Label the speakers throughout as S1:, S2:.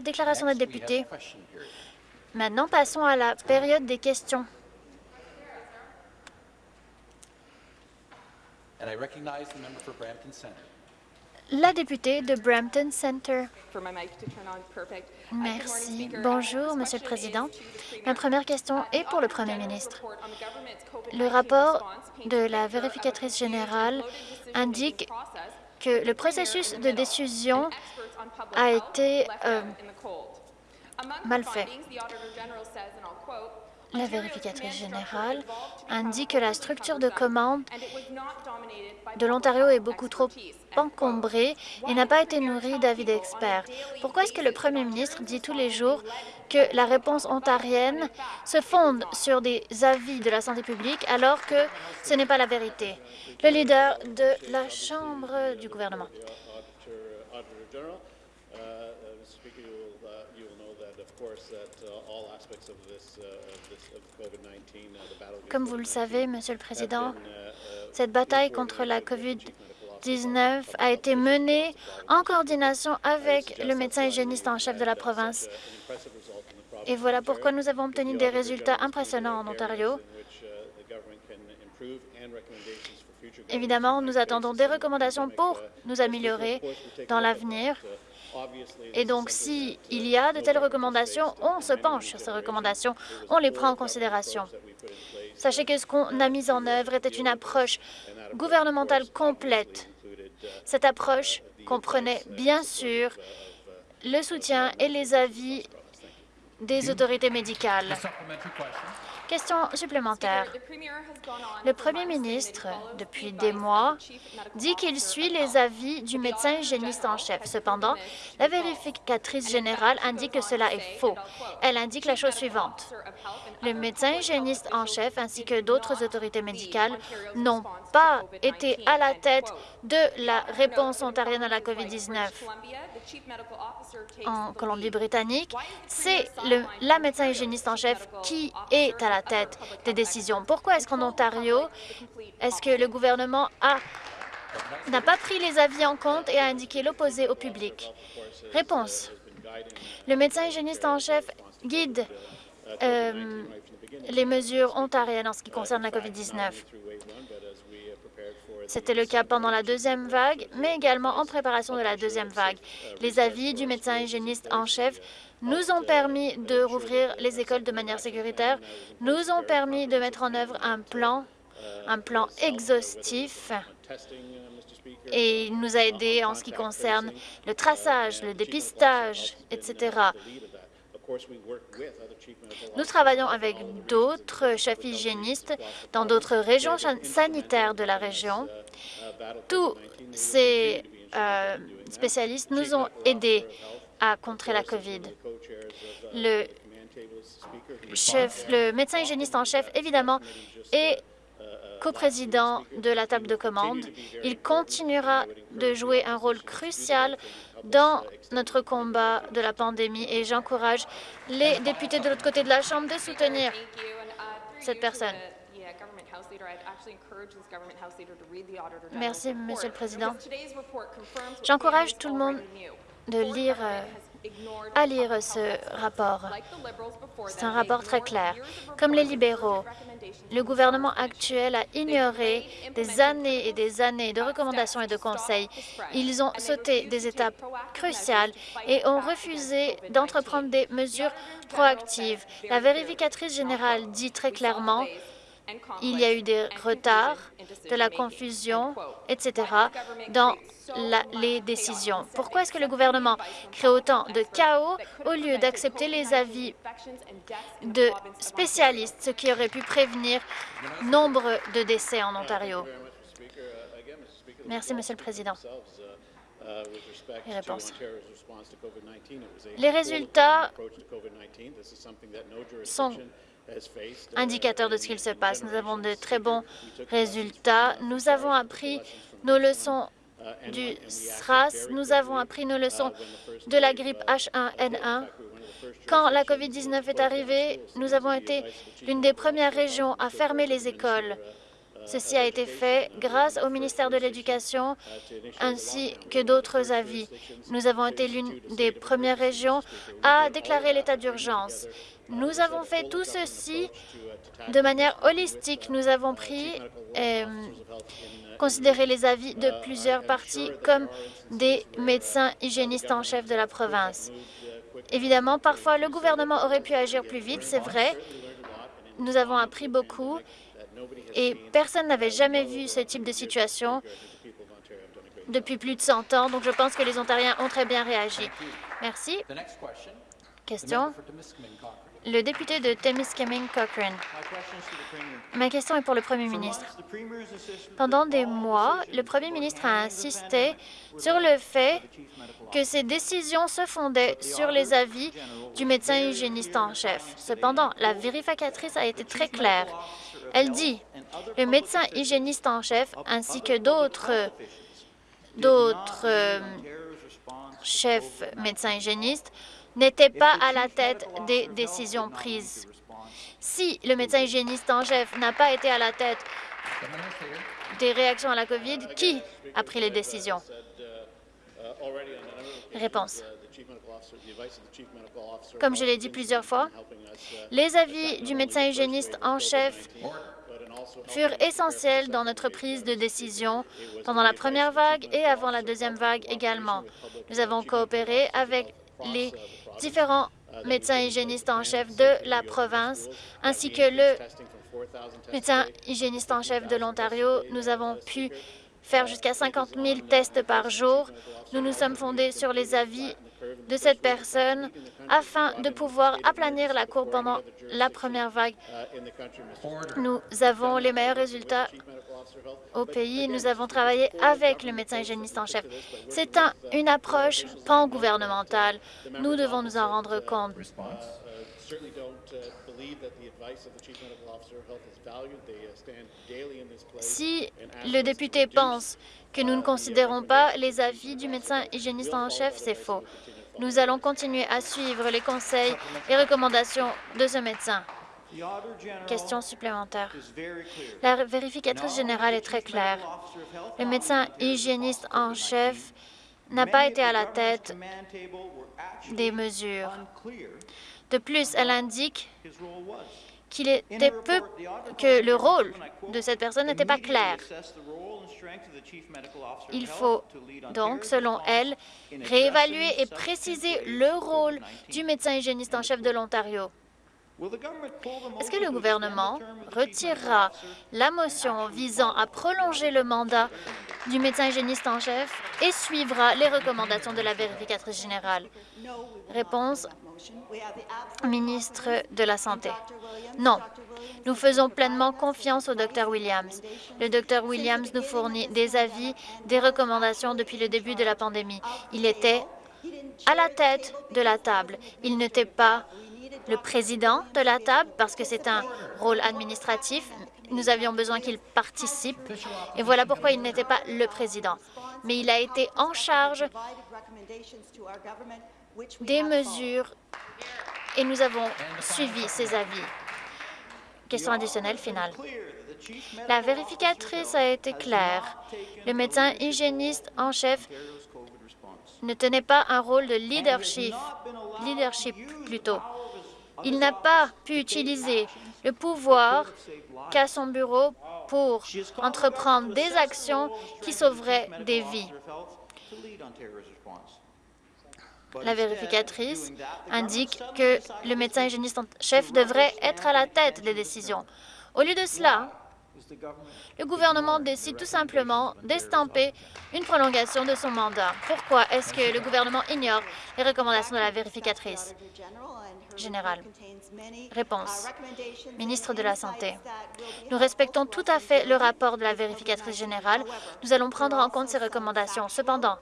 S1: la déclaration de député. Maintenant, passons à la période des questions. La députée de Brampton Centre. Merci. Bonjour, Monsieur le Président. Ma première question est pour le Premier ministre. Le rapport de la vérificatrice générale indique que le processus de décision a été euh, mal fait. La vérificatrice générale indique que la structure de commande de l'Ontario est beaucoup trop encombrée et n'a pas été nourrie d'avis d'experts? Pourquoi est-ce que le premier ministre dit tous les jours que la réponse ontarienne se fonde sur des avis de la santé publique alors que ce n'est pas la vérité? Le leader de la Chambre du gouvernement. Comme vous le savez, Monsieur le Président, cette bataille contre la COVID-19 a été menée en coordination avec le médecin hygiéniste en chef de la province. Et voilà pourquoi nous avons obtenu des résultats impressionnants en Ontario. Évidemment, nous attendons des recommandations pour nous améliorer dans l'avenir. Et donc, s'il y a de telles recommandations, on se penche sur ces recommandations, on les prend en considération. Sachez que ce qu'on a mis en œuvre était une approche gouvernementale complète. Cette approche comprenait bien sûr le soutien et les avis des autorités médicales. Question supplémentaire. Le premier ministre, depuis des mois, dit qu'il suit les avis du médecin hygiéniste en chef. Cependant, la vérificatrice générale indique que cela est faux. Elle indique la chose suivante. Le médecin hygiéniste en chef ainsi que d'autres autorités médicales n'ont pas été à la tête de la réponse ontarienne à la COVID-19 en Colombie-Britannique, c'est la médecin hygiéniste en chef qui est à la tête des décisions. Pourquoi est-ce qu'en Ontario, est-ce que le gouvernement n'a pas pris les avis en compte et a indiqué l'opposé au public? Réponse. Le médecin hygiéniste en chef guide euh, les mesures ontariennes en ce qui concerne la COVID-19. C'était le cas pendant la deuxième vague, mais également en préparation de la deuxième vague. Les avis du médecin hygiéniste en chef nous ont permis de rouvrir les écoles de manière sécuritaire, nous ont permis de mettre en œuvre un plan, un plan exhaustif et il nous a aidés en ce qui concerne le traçage, le dépistage, etc. Nous travaillons avec d'autres chefs hygiénistes dans d'autres régions sanitaires de la région. Tous ces euh, spécialistes nous ont aidés à contrer la COVID. Le, chef, le médecin hygiéniste en chef, évidemment, est coprésident de la table de commande. Il continuera de jouer un rôle crucial dans notre combat de la pandémie et j'encourage les députés de l'autre côté de la Chambre de soutenir cette personne. Merci, Monsieur le Président. J'encourage tout le monde de lire à lire ce rapport. C'est un rapport très clair. Comme les libéraux, le gouvernement actuel a ignoré des années et des années de recommandations et de conseils. Ils ont sauté des étapes cruciales et ont refusé d'entreprendre des mesures proactives. La vérificatrice générale dit très clairement il y a eu des retards, de la confusion, etc. dans les décisions. Pourquoi est-ce que le gouvernement crée autant de chaos au lieu d'accepter les avis de spécialistes, ce qui aurait pu prévenir nombre de décès en Ontario? Merci, Monsieur le Président. Les Les résultats sont indicateurs de ce qu'il se passe. Nous avons de très bons résultats. Nous avons appris nos leçons du SRAS, nous avons appris nos leçons de la grippe H1N1. Quand la COVID-19 est arrivée, nous avons été l'une des premières régions à fermer les écoles Ceci a été fait grâce au ministère de l'Éducation ainsi que d'autres avis. Nous avons été l'une des premières régions à déclarer l'état d'urgence. Nous avons fait tout ceci de manière holistique. Nous avons pris et considéré les avis de plusieurs parties comme des médecins hygiénistes en chef de la province. Évidemment, parfois, le gouvernement aurait pu agir plus vite, c'est vrai. Nous avons appris beaucoup et personne n'avait jamais vu ce type de situation depuis plus de 100 ans, donc je pense que les Ontariens ont très bien réagi. Merci. Question. Le député de Temiskaming Cochrane. Ma question est pour le Premier ministre. Pendant des mois, le Premier ministre a insisté sur le fait que ces décisions se fondaient sur les avis du médecin hygiéniste en chef. Cependant, la vérificatrice a été très claire. Elle dit le médecin hygiéniste en chef ainsi que d'autres d'autres euh, chefs médecins hygiénistes n'étaient pas à la tête des décisions prises. Si le médecin hygiéniste en chef n'a pas été à la tête des réactions à la COVID, qui a pris les décisions? Réponse. Comme je l'ai dit plusieurs fois, les avis du médecin hygiéniste en chef furent essentiels dans notre prise de décision pendant la première vague et avant la deuxième vague également. Nous avons coopéré avec les différents médecins hygiénistes en chef de la province, ainsi que le médecin hygiéniste en chef de l'Ontario. Nous avons pu faire jusqu'à 50 000 tests par jour. Nous nous sommes fondés sur les avis de cette personne afin de pouvoir aplanir la courbe pendant la première vague. Nous avons les meilleurs résultats au pays. Nous avons travaillé avec le médecin hygiéniste en chef. C'est un, une approche pan-gouvernementale. Nous devons nous en rendre compte. Si le député pense que nous ne considérons pas les avis du médecin hygiéniste en chef, c'est faux. Nous allons continuer à suivre les conseils et recommandations de ce médecin. Question supplémentaire. La vérificatrice générale est très claire. Le médecin hygiéniste en chef n'a pas été à la tête des mesures. De plus, elle indique qu'il était peu que le rôle de cette personne n'était pas clair. Il faut donc, selon elle, réévaluer et préciser le rôle du médecin hygiéniste en chef de l'Ontario. Est-ce que le gouvernement retirera la motion visant à prolonger le mandat du médecin hygiéniste en chef et suivra les recommandations de la vérificatrice générale? Réponse ministre de la Santé. Non, nous faisons pleinement confiance au Dr Williams. Le Dr Williams nous fournit des avis, des recommandations depuis le début de la pandémie. Il était à la tête de la table. Il n'était pas le président de la table parce que c'est un rôle administratif. Nous avions besoin qu'il participe et voilà pourquoi il n'était pas le président. Mais il a été en charge des mesures et nous avons suivi ces avis. Question additionnelle finale. La vérificatrice a été claire. Le médecin hygiéniste en chef ne tenait pas un rôle de leadership, leadership plutôt. Il n'a pas pu utiliser le pouvoir qu'a son bureau pour entreprendre des actions qui sauveraient des vies. La vérificatrice indique que le médecin hygiéniste en chef devrait être à la tête des décisions. Au lieu de cela, le gouvernement décide tout simplement d'estamper une prolongation de son mandat. Pourquoi est-ce que le gouvernement ignore les recommandations de la vérificatrice générale? Réponse. Ministre de la Santé. Nous respectons tout à fait le rapport de la vérificatrice générale. Nous allons prendre en compte ces recommandations. Cependant,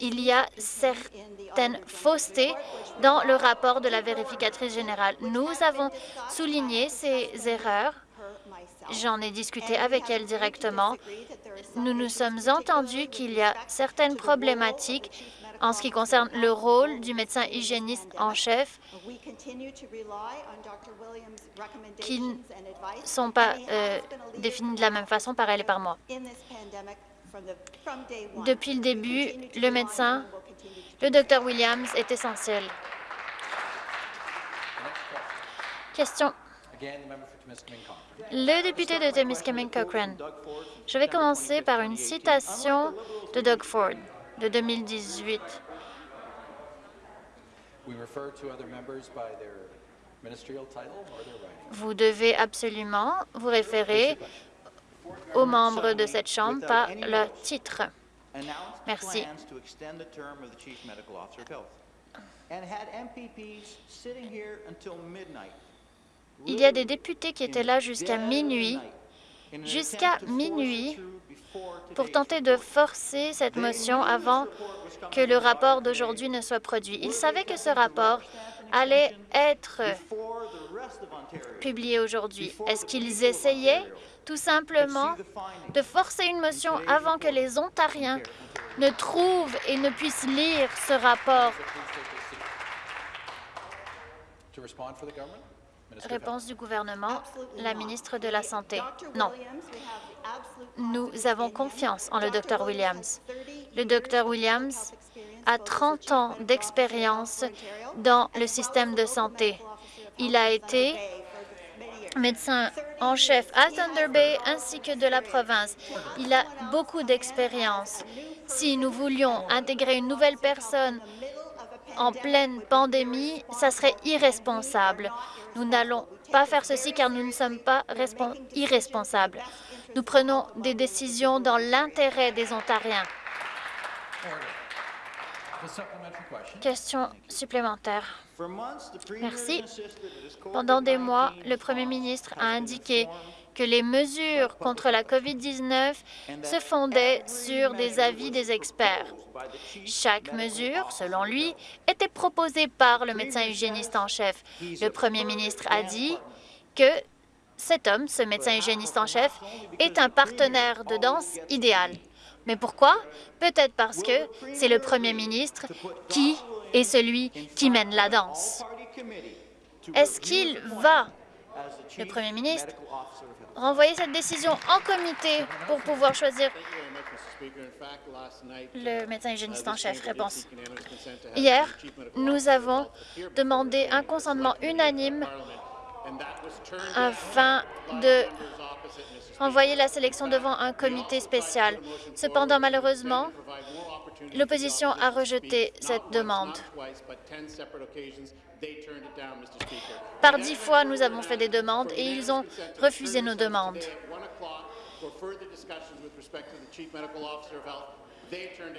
S1: il y a certaines faussetés dans le rapport de la vérificatrice générale. Nous avons souligné ces erreurs. J'en ai discuté avec elle directement. Nous nous sommes entendus qu'il y a certaines problématiques En ce qui concerne le rôle du médecin hygiéniste en chef, qui ne sont pas euh, définis de la même façon par elle et par moi. Depuis le début, le médecin, le Dr Williams, est essentiel. Question. Le député de Temiskaming Cochrane. Je vais commencer par une citation de Doug Ford de 2018. Vous devez absolument vous référer aux membres de cette Chambre par leur titre. Merci. Il y a des députés qui étaient là jusqu'à minuit, jusqu'à minuit, pour tenter de forcer cette motion avant que le rapport d'aujourd'hui ne soit produit. Ils savaient que ce rapport allait être publié aujourd'hui. Est-ce qu'ils essayaient tout simplement de forcer une motion avant que les Ontariens ne trouvent et ne puissent lire ce rapport? Réponse du gouvernement, la ministre de la Santé. Non. Nous avons confiance en le Dr Williams. Le Dr Williams a 30 ans d'expérience dans le système de santé. Il a été médecin en chef à Thunder Bay ainsi que de la province. Il a beaucoup d'expérience. Si nous voulions intégrer une nouvelle personne en pleine pandémie, ça serait irresponsable. Nous n'allons pas faire ceci car nous ne sommes pas irresponsables. Nous prenons des décisions dans l'intérêt des Ontariens. Question supplémentaire. Merci. Pendant des mois, le Premier ministre a indiqué que les mesures contre la COVID-19 se fondaient sur des avis des experts. Chaque mesure, selon lui, était proposée par le médecin hygiéniste en chef. Le premier ministre a dit que cet homme, ce médecin hygiéniste en chef, est un partenaire de danse idéal. Mais pourquoi? Peut-être parce que c'est le premier ministre qui est celui qui mène la danse. Est-ce qu'il va, le premier ministre, renvoyer cette décision en comité pour pouvoir choisir le médecin hygiéniste en chef. Réponse. Hier, nous avons demandé un consentement unanime afin de envoyer la sélection devant un comité spécial. Cependant, malheureusement, l'opposition a rejeté cette demande. Par dix fois, nous avons fait des demandes et ils ont refusé nos demandes.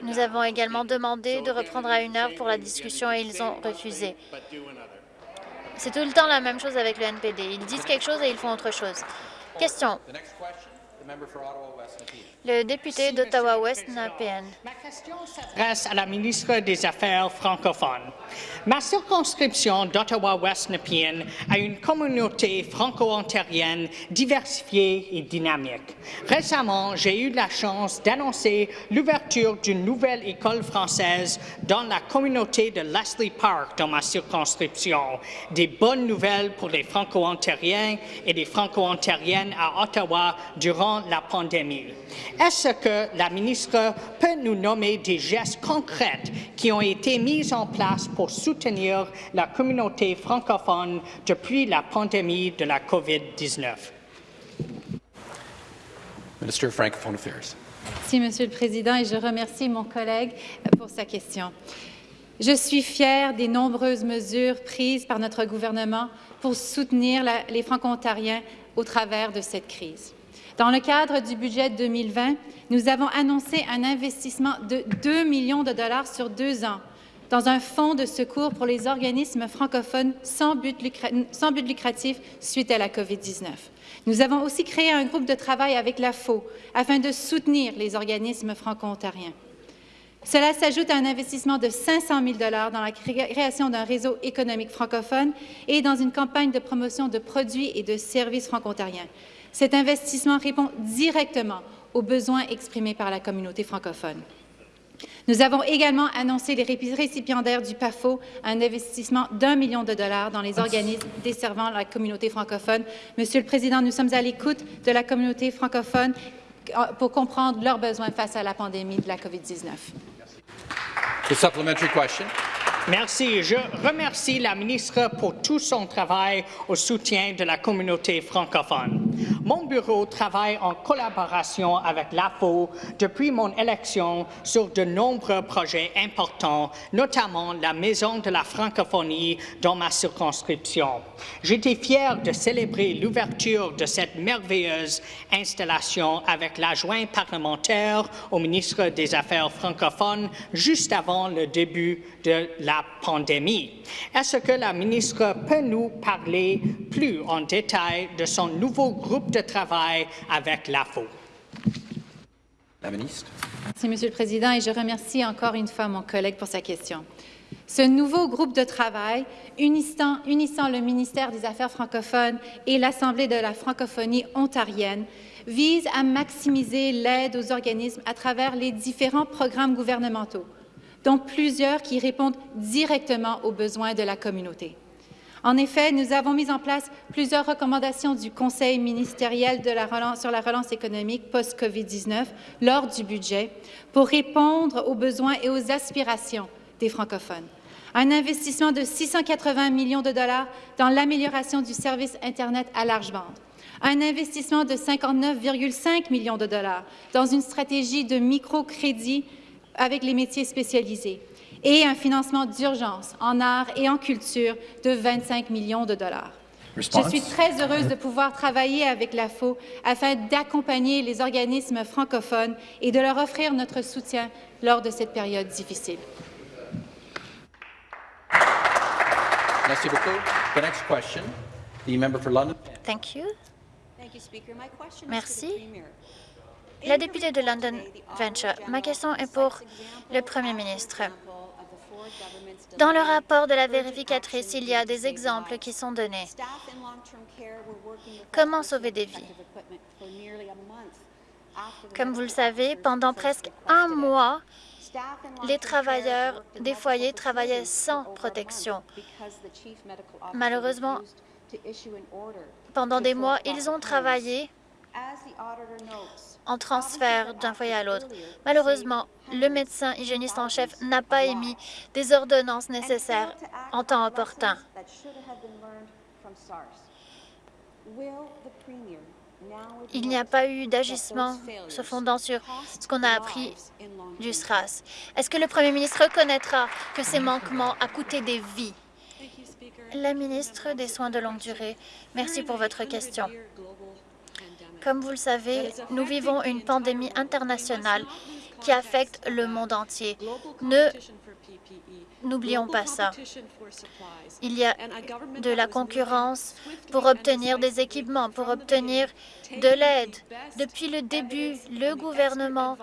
S1: Nous avons également demandé de reprendre à une heure pour la discussion et ils ont refusé. C'est tout le temps la même chose avec le NPD. Ils disent quelque chose et ils font autre chose. Question. Le député d'Ottawa-Ouest Nepean.
S2: Ma question s'adresse à la ministre des Affaires francophones. Ma circonscription d'Ottawa-Ouest Nepean a une communauté franco-ontarienne diversifiée et dynamique. Récemment, j'ai eu la chance d'annoncer l'ouverture d'une nouvelle école française dans la communauté de Leslie Park dans ma circonscription. Des bonnes nouvelles pour les franco-ontariens et les franco-ontariennes à Ottawa durant la pandémie. Est-ce que la ministre peut nous nommer des gestes concrets qui ont été mis en place pour soutenir la communauté francophone depuis la pandémie de la COVID-19?
S3: Ministre Francophone Affairs.
S4: Merci, Monsieur le Président, et je remercie mon collègue pour sa question. Je suis fière des nombreuses mesures prises par notre gouvernement pour soutenir la, les Franco-Ontariens au travers de cette crise. Dans le cadre du budget 2020, nous avons annoncé un investissement de 2 millions de dollars sur deux ans dans un fonds de secours pour les organismes francophones sans but, sans but lucratif suite à la COVID-19. Nous avons aussi créé un groupe de travail avec la FO afin de soutenir les organismes franco-ontariens. Cela s'ajoute à un investissement de 500 000 dans la création d'un réseau économique francophone et dans une campagne de promotion de produits et de services franco-ontariens. Cet investissement répond directement aux besoins exprimés par la communauté francophone. Nous avons également annoncé les récipiendaires du PAFO un investissement d'un million de dollars dans les organismes desservant la communauté francophone. Monsieur le Président, nous sommes à l'écoute de la communauté francophone euh, pour comprendre leurs besoins face à la pandémie de la COVID-19.
S2: Merci. Je remercie la ministre pour tout son travail au soutien de la communauté francophone. Mon bureau travaille en collaboration avec l'AFO depuis mon élection sur de nombreux projets importants, notamment la Maison de la francophonie dans ma circonscription. J'étais fier de célébrer l'ouverture de cette merveilleuse installation avec l'adjoint parlementaire au ministre des Affaires francophones juste avant le début de la pandémie. Est-ce que la ministre peut nous parler plus en détail de son nouveau groupe de travail avec l'AFO?
S3: La ministre.
S4: Merci, Monsieur le Président, et je remercie encore une fois mon collègue pour sa question. Ce nouveau groupe de travail, unissant, unissant le ministère des Affaires francophones et l'Assemblée de la francophonie ontarienne, vise à maximiser l'aide aux organismes à travers les différents programmes gouvernementaux dont plusieurs qui répondent directement aux besoins de la communauté. En effet, nous avons mis en place plusieurs recommandations du Conseil ministériel sur la relance économique post-COVID-19 lors du budget pour répondre aux besoins et aux aspirations des francophones. Un investissement de 680 millions de dollars dans l'amélioration du service Internet à large bande. Un investissement de 59,5 millions de dollars dans une stratégie de microcrédit avec les métiers spécialisés et un financement d'urgence en art et en culture de 25 millions de dollars. Je suis très heureuse de pouvoir travailler avec l'AFO afin d'accompagner les organismes francophones et de leur offrir notre soutien lors de cette période difficile.
S3: Merci beaucoup. The next question, the member for London.
S1: Thank you. Merci. La députée de London Venture, ma question est pour le Premier ministre. Dans le rapport de la vérificatrice, il y a des exemples qui sont donnés. Comment sauver des vies? Comme vous le savez, pendant presque un mois, les travailleurs des foyers travaillaient sans protection. Malheureusement, pendant des mois, ils ont travaillé en transfert d'un foyer à l'autre. Malheureusement, le médecin hygiéniste en chef n'a pas émis des ordonnances nécessaires en temps opportun. Il n'y a pas eu d'agissement se fondant sur ce qu'on a appris du SRAS. Est-ce que le Premier ministre reconnaîtra que ces manquements a coûté des vies? La ministre des Soins de longue durée, merci pour votre question. Comme vous le savez, nous vivons une pandémie internationale qui affecte le monde entier. Ne N'oublions pas ça. Il y a de la concurrence pour obtenir des équipements, pour obtenir de l'aide. Depuis le début, le gouvernement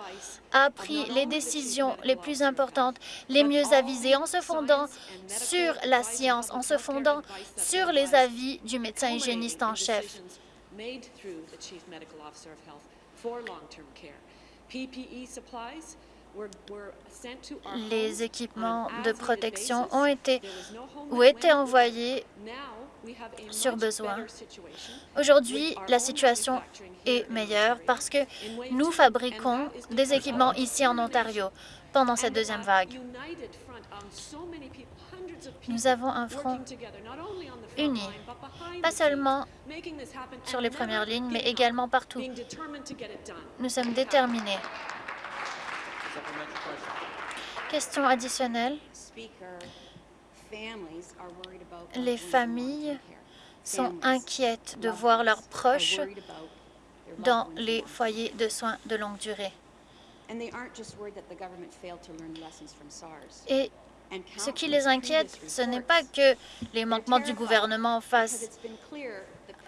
S1: a pris les décisions les plus importantes, les mieux avisées, en se fondant sur la science, en se fondant sur les avis du médecin hygiéniste en chef. Les équipements de protection ont été ou étaient envoyés sur besoin. Aujourd'hui, la situation est meilleure parce que nous fabriquons des équipements ici en Ontario pendant cette deuxième vague. Nous avons un front uni, pas seulement sur les premières lignes, mais également partout. Nous sommes déterminés. Question additionnelle. Les familles sont inquiètes de voir leurs proches dans les foyers de soins de longue durée. Et ce qui les inquiète, ce n'est pas que les manquements du gouvernement face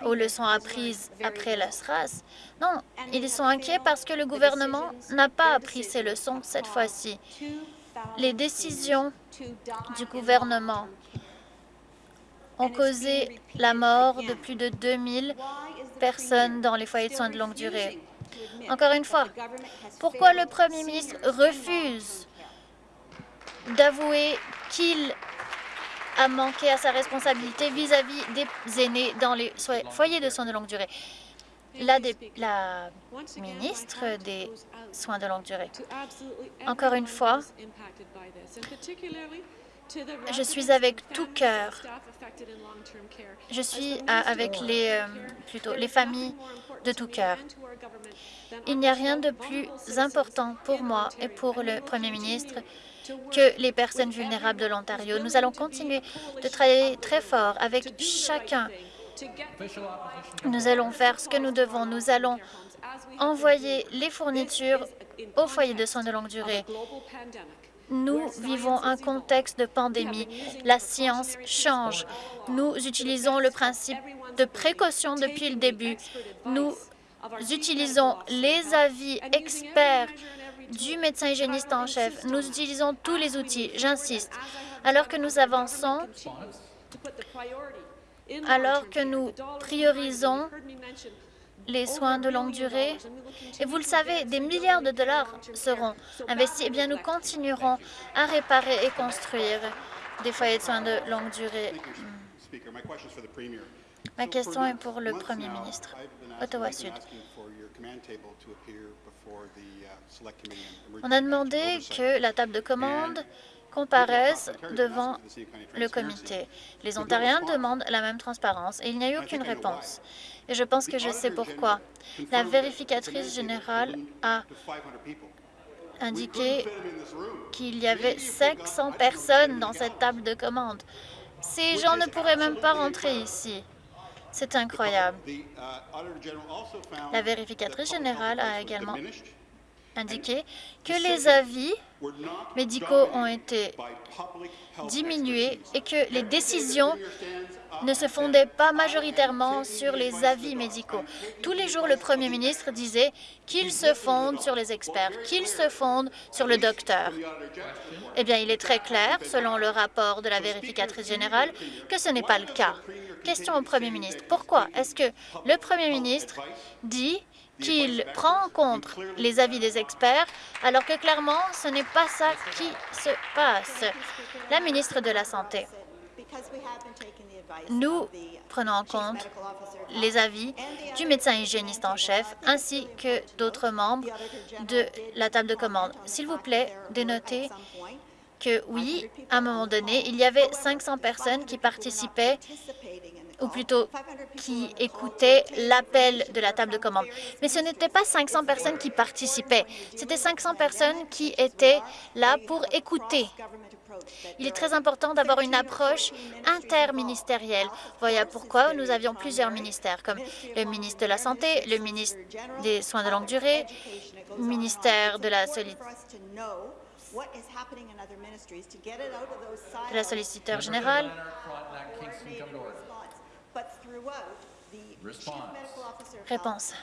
S1: aux leçons apprises après la SRAS. Non, ils sont inquiets parce que le gouvernement n'a pas appris ces leçons cette fois-ci. Les décisions du gouvernement ont causé la mort de plus de 2000 personnes dans les foyers de soins de longue durée. Encore une fois, pourquoi le premier ministre refuse d'avouer qu'il a manqué à sa responsabilité vis-à-vis des aînés dans les foyers de soins de longue durée. La, ministre des soins de longue durée. Encore une fois, je suis avec tout cœur. Je suis avec les, euh, plutôt, les familles de tout cœur. Il n'y a rien de plus important pour moi et pour le Premier ministre que les personnes vulnérables de l'Ontario. Nous allons continuer de travailler très fort avec chacun. Nous allons faire ce que nous devons. Nous allons envoyer les fournitures aux foyers de soins de longue durée. Nous vivons un contexte de pandémie. La science change. Nous utilisons le principe de précaution depuis le début. Nous utilisons les avis experts du médecin hygiéniste en chef. Nous utilisons tous les outils, j'insiste. Alors que nous avançons, alors que nous priorisons les soins de longue durée. Et vous le savez, des milliards de dollars seront investis. Eh bien, nous continuerons à réparer et construire des foyers de soins de longue durée. Ma question est pour le Premier ministre. Ottawa Sud. On a demandé que la table de commande comparaissent devant le comité. Les Ontariens demandent la même transparence et il n'y a eu aucune réponse. Et je pense que je sais pourquoi. La vérificatrice générale a indiqué qu'il y avait 500 personnes dans cette table de commande. Ces gens ne pourraient même pas rentrer ici. C'est incroyable. La vérificatrice générale a également indiqué que les avis médicaux ont été diminués et que les décisions ne se fondaient pas majoritairement sur les avis médicaux. Tous les jours, le premier ministre disait qu'il se fonde sur les experts, qu'il se fonde sur le docteur. Eh bien, il est très clair, selon le rapport de la vérificatrice générale, que ce n'est pas le cas. Question au premier ministre. Pourquoi est-ce que le premier ministre dit qu'il prend en compte les avis des experts, alors que clairement, ce n'est pas ça qui se passe. La ministre de la Santé. Nous prenons en compte les avis du médecin hygiéniste en chef ainsi que d'autres membres de la table de commande. S'il vous plaît, dénotez que oui, à un moment donné, il y avait 500 personnes qui participaient ou plutôt qui écoutaient l'appel de la table de commande. Mais ce n'était pas 500 personnes qui participaient, c'était 500 personnes qui étaient là pour écouter. Il est très important d'avoir une approche interministérielle. Voilà pourquoi nous avions plusieurs ministères, comme le ministre de la Santé, le ministre des Soins de longue durée, le ministère de la de la solliciteur générale. Réponse.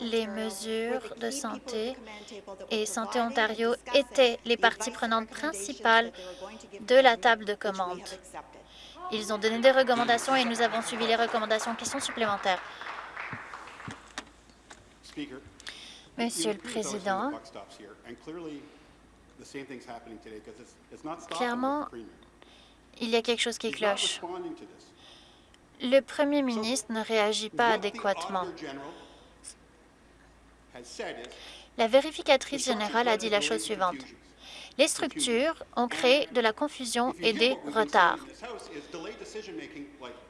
S1: Les mesures de santé et Santé Ontario étaient les parties prenantes principales de la table de commande. Ils ont donné des recommandations et nous avons suivi les recommandations. Questions supplémentaires. Monsieur le Président, clairement, il y a quelque chose qui cloche. Le Premier ministre ne réagit pas adéquatement. La vérificatrice générale a dit la chose suivante. Les structures ont créé de la confusion et des retards.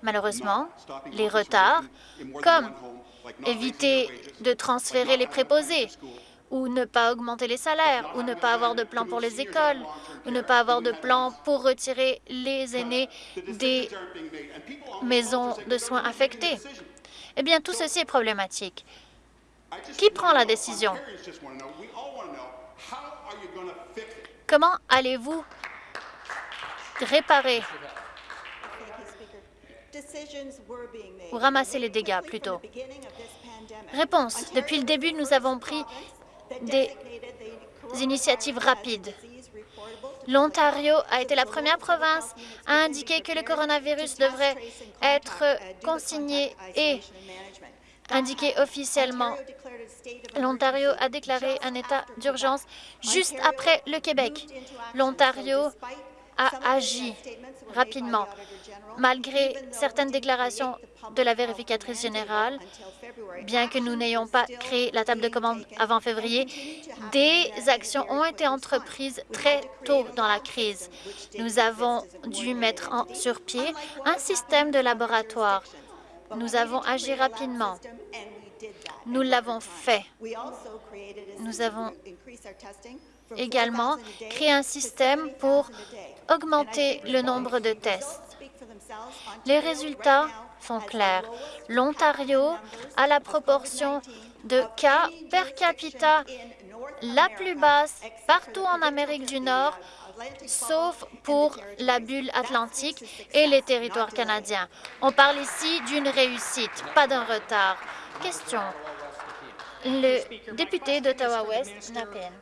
S1: Malheureusement, les retards, comme éviter de transférer les préposés, ou ne pas augmenter les salaires, ou ne pas avoir de plan pour les écoles, ou ne pas avoir de plan pour retirer les aînés des maisons de soins affectées. Eh bien, tout ceci est problématique. Qui prend la décision? Comment allez-vous réparer? Ou ramasser les dégâts plutôt? Réponse. Depuis le début, nous avons pris des initiatives rapides. L'Ontario a été la première province à indiquer que le coronavirus devrait être consigné et indiqué officiellement. L'Ontario a déclaré un état d'urgence juste après le Québec. L'Ontario a agi rapidement. Malgré certaines déclarations de la vérificatrice générale, bien que nous n'ayons pas créé la table de commande avant février, des actions ont été entreprises très tôt dans la crise. Nous avons dû mettre sur pied un système de laboratoire. Nous avons agi rapidement. Nous l'avons fait. Nous avons également créé un système pour augmenter le nombre de tests. Les résultats sont clairs. L'Ontario a la proportion de cas per capita la plus basse partout en Amérique du Nord, sauf pour la bulle atlantique et les territoires canadiens. On parle ici d'une réussite, pas d'un retard. Question. Le député d'Ottawa-Ouest, Napen.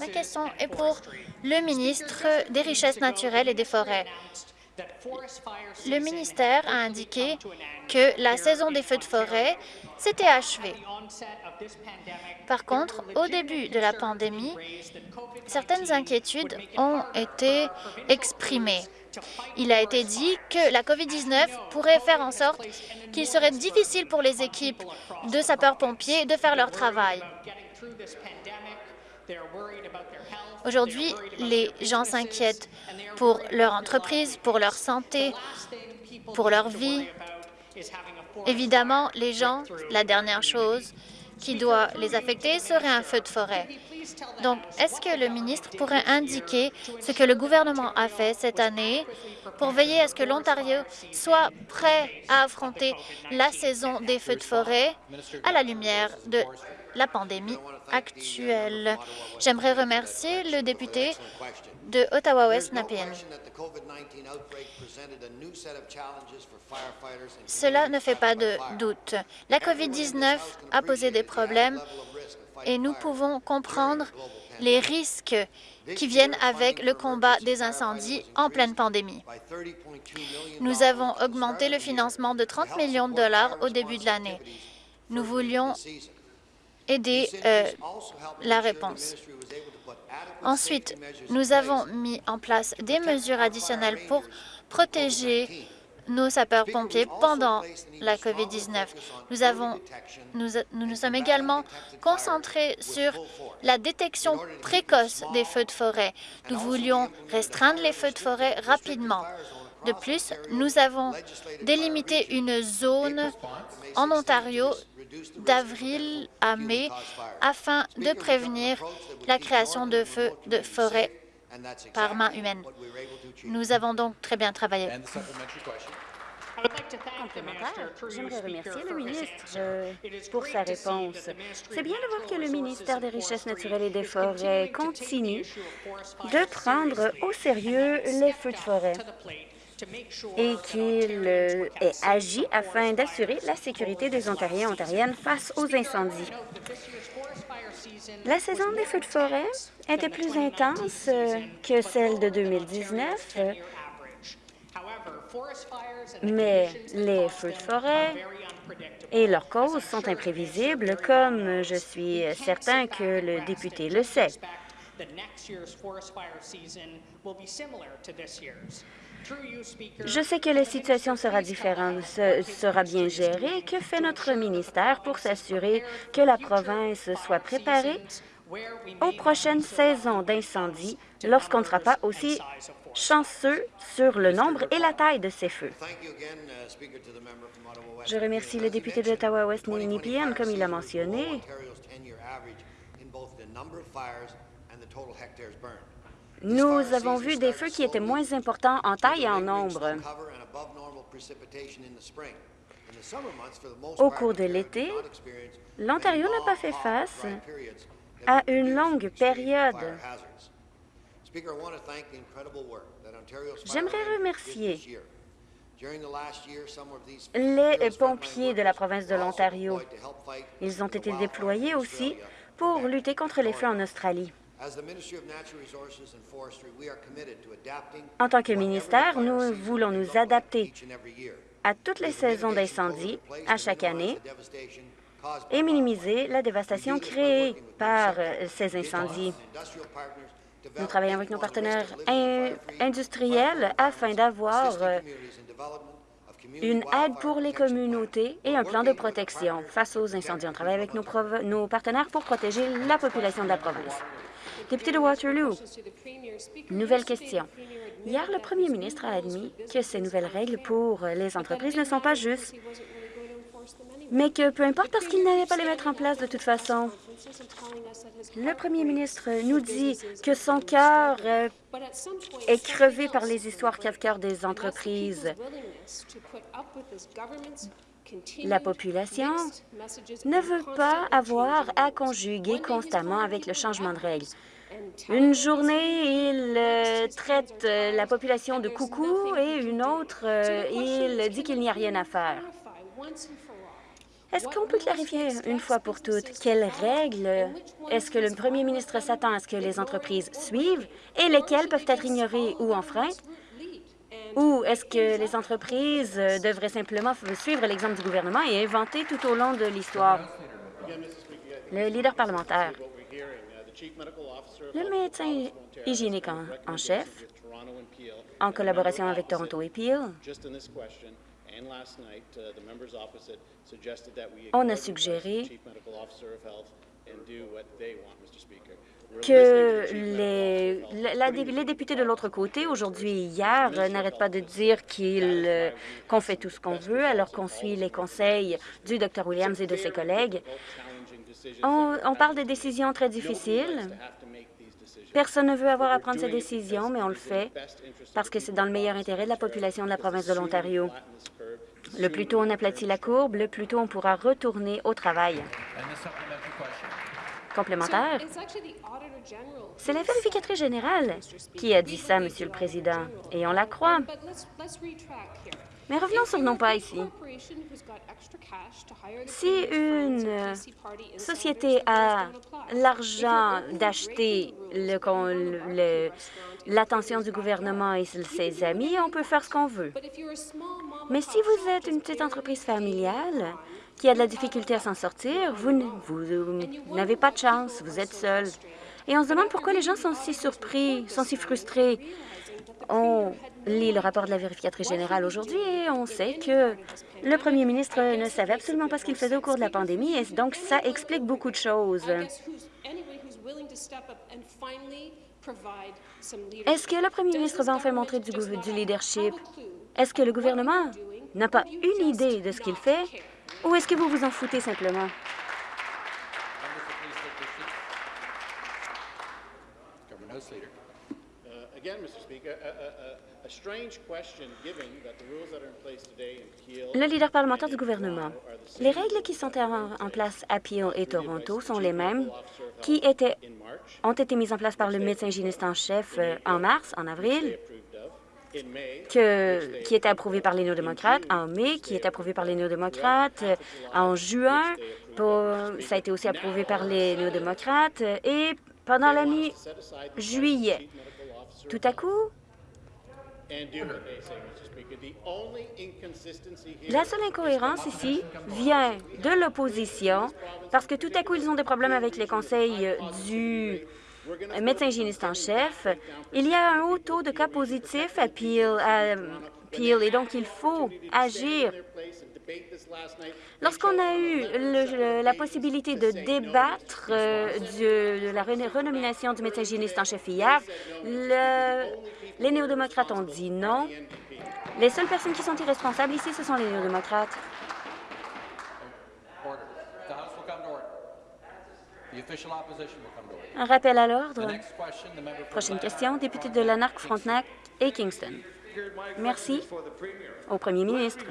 S1: Ma question est pour le ministre des Richesses naturelles et des Forêts. Le ministère a indiqué que la saison des feux de forêt s'était achevée. Par contre, au début de la pandémie, certaines inquiétudes ont été exprimées. Il a été dit que la COVID-19 pourrait faire en sorte qu'il serait difficile pour les équipes de sapeurs-pompiers de faire leur travail. Aujourd'hui, les gens s'inquiètent pour leur entreprise, pour leur santé, pour leur vie. Évidemment, les gens, la dernière chose qui doit les affecter serait un feu de forêt. Donc, est-ce que le ministre pourrait indiquer ce que le gouvernement a fait cette année pour veiller à ce que l'Ontario soit prêt à affronter la saison des feux de forêt à la lumière de la pandémie actuelle? J'aimerais remercier le député de Ottawa-Ouest, Napian. Cela ne fait pas de doute. La COVID-19 a posé des problèmes et nous pouvons comprendre les risques qui viennent avec le combat des incendies en pleine pandémie. Nous avons augmenté le financement de 30 millions de dollars au début de l'année. Nous voulions aider euh, la réponse. Ensuite, nous avons mis en place des mesures additionnelles pour protéger nos sapeurs-pompiers pendant la COVID-19. Nous, avons, nous, nous nous sommes également concentrés sur la détection précoce des feux de forêt. Nous voulions restreindre les feux de forêt rapidement. De plus, nous avons délimité une zone en Ontario d'avril à mai afin de prévenir la création de feux de forêt par main humaine. Nous avons donc très bien travaillé.
S5: J'aimerais remercier le ministre euh, pour sa réponse. C'est bien de voir que le ministère des Richesses naturelles et des Forêts continue de prendre au sérieux les feux de forêt et qu'il euh, ait agi afin d'assurer la sécurité des Ontariens et Ontariennes face aux incendies. La saison des feux de forêt était plus intense que celle de 2019, mais les feux de forêt et leurs causes sont imprévisibles, comme je suis certain que le député le sait. Je sais que la situation sera différente, sera bien gérée. Que fait notre ministère pour s'assurer que la province soit préparée aux prochaines saisons d'incendie lorsqu'on ne sera pas aussi chanceux sur le nombre et la taille de ces feux? Je remercie le député d'Ottawa-West Ninipian, comme il a mentionné. Nous avons vu des feux qui étaient moins importants en taille et en nombre. Au cours de l'été, l'Ontario n'a pas fait face à une longue période. J'aimerais remercier les pompiers de la province de l'Ontario. Ils ont été déployés aussi pour lutter contre les feux en Australie. En tant que ministère, nous voulons nous adapter à toutes les saisons d'incendie à chaque année et minimiser la dévastation créée par euh, ces incendies. Nous travaillons avec nos partenaires industriels afin d'avoir euh, une aide pour les communautés et un plan de protection face aux incendies. On travaille avec nos, nos partenaires pour protéger la population de la province. Député de Waterloo, nouvelle question. Hier, le premier ministre a admis que ces nouvelles règles pour les entreprises ne sont pas justes, mais que peu importe parce qu'il n'allait pas les mettre en place de toute façon. Le premier ministre nous dit que son cœur euh, est crevé par les histoires crève-cœur des entreprises. La population ne veut pas avoir à conjuguer constamment avec le changement de règles. Une journée, il euh, traite euh, la population de coucou et une autre, il dit qu'il n'y a rien à faire. Est-ce qu'on peut clarifier une fois pour toutes quelles règles est-ce que le premier ministre s'attend à ce que les entreprises suivent et lesquelles peuvent être ignorées ou enfreintes? Ou est-ce que les entreprises devraient simplement suivre l'exemple du gouvernement et inventer tout au long de l'histoire? Le leader parlementaire. Le médecin hygiénique en, chef, en collaboration avec Toronto et Peel, on a suggéré que les, les députés de l'autre côté, aujourd'hui et hier, n'arrêtent pas de dire qu'on fait tout ce qu'on veut alors qu'on suit les conseils du Dr Williams et de ses collègues. on parle de décisions très difficiles. Personne ne veut avoir à prendre ces décisions, mais on le fait parce que c'est dans le meilleur intérêt de la population de la province de l'Ontario. Le plus tôt on aplatit la courbe, le plus tôt on pourra retourner au travail. Complémentaire. C'est la vérificatrice générale qui a dit ça, Monsieur le Président, et on la croit. Mais revenons sur nos pas ici. Si une société a l'argent d'acheter l'attention du gouvernement et ses amis, on peut faire ce qu'on veut. Mais si vous êtes une petite entreprise familiale qui a de la difficulté à s'en sortir, vous n'avez pas de chance, vous êtes seul. Et on se demande pourquoi les gens sont si surpris, sont si frustrés. On lit le rapport de la vérificatrice générale aujourd'hui et on sait que le premier ministre ne savait absolument pas ce qu'il faisait au cours de la pandémie et donc ça explique beaucoup de choses. Est-ce que le premier ministre va enfin montrer du, du leadership? Est-ce que le gouvernement n'a pas une idée de ce qu'il fait? ou est-ce que vous vous en foutez simplement? Le leader parlementaire du gouvernement. Les règles qui sont en, place à Peel et Toronto sont les mêmes qui étaient, ont été mises en place par le médecin hygiéniste en chef euh, en mars, en avril, que, qui était approuvé par les néo-démocrates en mai, qui est approuvé par les néo-démocrates euh, en juin. ça a été aussi approuvé par les néo-démocrates et pendant la mi-juillet. Tout à coup, la seule incohérence ici vient de l'opposition parce que tout à coup, ils ont des problèmes avec les conseils du médecin hygiéniste en chef. Il y a un haut taux de cas positifs à Peel, à Peel et donc il faut agir. Lorsqu'on a eu la possibilité de débattre euh, de la renomination du médecin hygiéniste en chef hier, les néo-démocrates ont dit non. Les seules personnes qui sont irresponsables ici, ce sont les néo-démocrates. Un rappel à l'ordre. Prochaine question, député de Lanark, Frontenac et Kingston. Merci au premier ministre.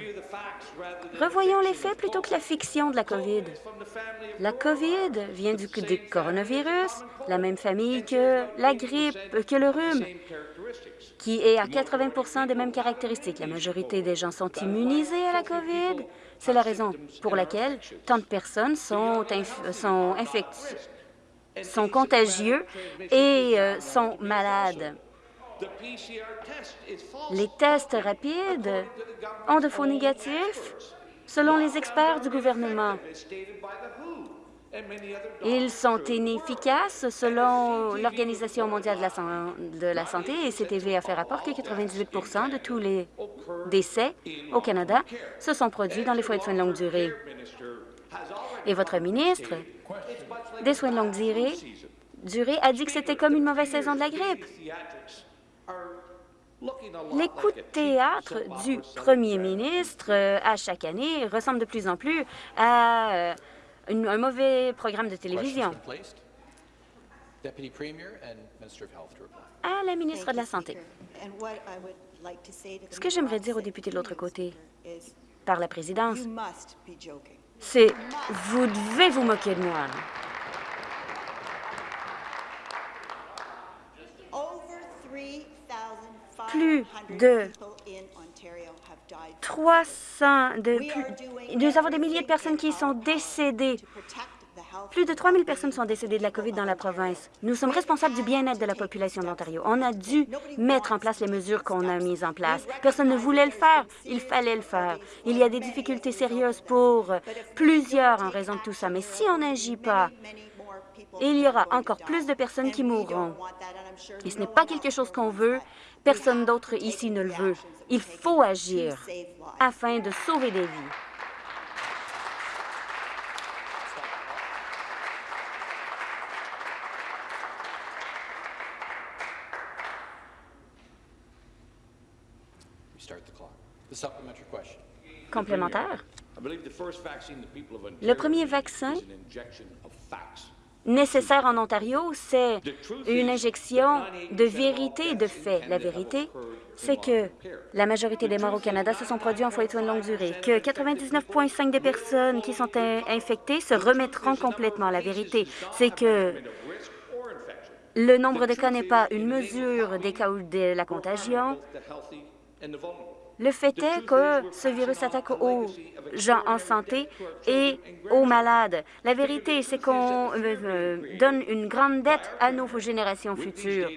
S5: Revoyons les faits plutôt que la fiction de la COVID. La COVID vient du, coronavirus, la même famille que la grippe, que le rhume, qui est à 80% des mêmes caractéristiques. La majorité des gens sont immunisés à la COVID. C'est la raison pour laquelle tant de personnes sont, sont, sont contagieux et euh, sont malades. Les tests rapides ont de faux négatifs selon les experts du gouvernement. Ils sont inefficaces selon l'Organisation mondiale de la, santé et CTV a fait rapport que 98% de tous les décès au Canada se sont produits dans les foyers de soins de longue durée. Et votre ministre des soins de longue durée, durée a dit que c'était comme une mauvaise saison de la grippe. De théâtre du premier ministre euh, à chaque année ressemblent de plus en plus à euh, un mauvais programme de télévision. À la ministre de la Santé. Ce que j'aimerais dire aux députés de l'autre côté, par la présidence, c'est « vous devez vous moquer de moi ». Plus de 300, de, nous avons des milliers de personnes qui sont décédées. Plus de 3 000 personnes sont décédées de la COVID dans la province. Nous sommes responsables du bien-être de la population d'Ontario. On a dû mettre en place les mesures qu'on a mises en place. Personne ne voulait le faire. Il fallait le faire. Il y a des difficultés sérieuses pour plusieurs en raison de tout ça. Mais si on n'agit pas, il y aura encore plus de personnes qui mourront. Et ce n'est pas quelque chose qu'on veut. Personne d'autre ici ne le veut. Il faut agir afin de sauver des vies. Complémentaire. Le premier vaccin nécessaire en Ontario, c'est une injection de vérité et de fait. La vérité, c'est que la majorité des morts au Canada se sont produits en foyer de soins de longue durée, que 99,5 des personnes qui sont infectées se remettront complètement. La vérité, c'est que le nombre de cas n'est pas une mesure des cas de la contagion. Le fait est que ce virus attaque aux gens en santé et aux malades. La vérité, c'est qu'on euh, euh, donne une grande dette à nos générations futures.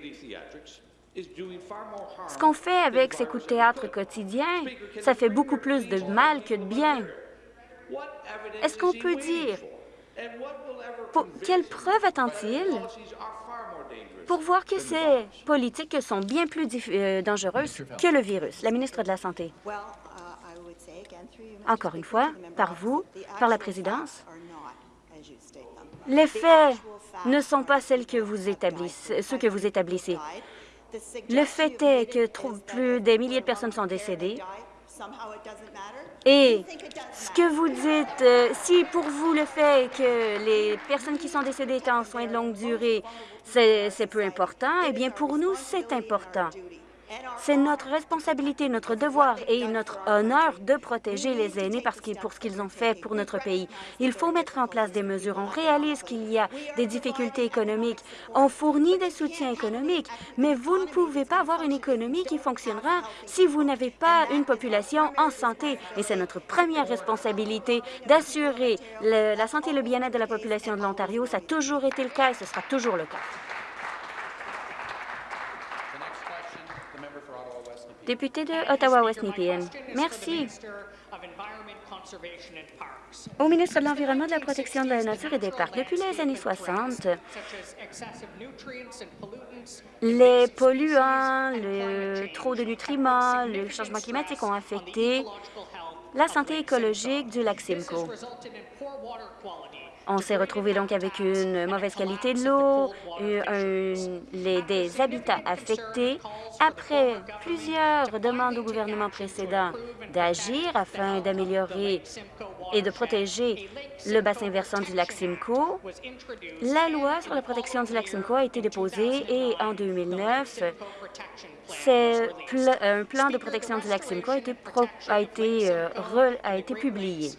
S5: Ce qu'on fait avec ces coups de théâtre quotidiens, ça fait beaucoup plus de mal que de bien. Est-ce qu'on peut dire... quelle preuve attend-il pour voir que ces politiques sont bien plus euh, dangereuses que le virus. La ministre de la Santé. Encore une fois, par vous, par la présidence, les faits ne sont pas celles que vous établissez, ceux que vous établissez. Le fait est que plus des milliers de personnes sont décédées et ce que vous dites, euh, si pour vous le fait que les personnes qui sont décédées étaient en soins de longue durée, c'est peu important, eh bien pour nous, c'est important. C'est notre responsabilité, notre devoir et notre honneur de protéger les aînés parce pour ce qu'ils ont fait pour notre pays. Il faut mettre en place des mesures. On réalise qu'il y a des difficultés économiques. On fournit des soutiens économiques, mais vous ne pouvez pas avoir une économie qui fonctionnera si vous n'avez pas une population en santé. Et c'est notre première responsabilité d'assurer la santé et le bien-être de la population de l'Ontario. Ça a toujours été le cas et ce sera toujours le cas. Député de Ottawa-West-Nepean. Merci. Au ministre de l'Environnement, de la Protection de la Nature et des Parcs, depuis les années 60, les polluants, le trop de nutriments, le changement climatique ont affecté la santé écologique du lac Simcoe. On s'est retrouvé donc avec une mauvaise qualité de l'eau, des habitats affectés. Après plusieurs demandes au gouvernement précédent d'agir afin d'améliorer et de protéger le bassin versant du lac Simcoe, la loi sur la protection du lac Simcoe a été déposée et en 2009, un plan de protection du lac Simcoe a été, a été, euh, a été publié.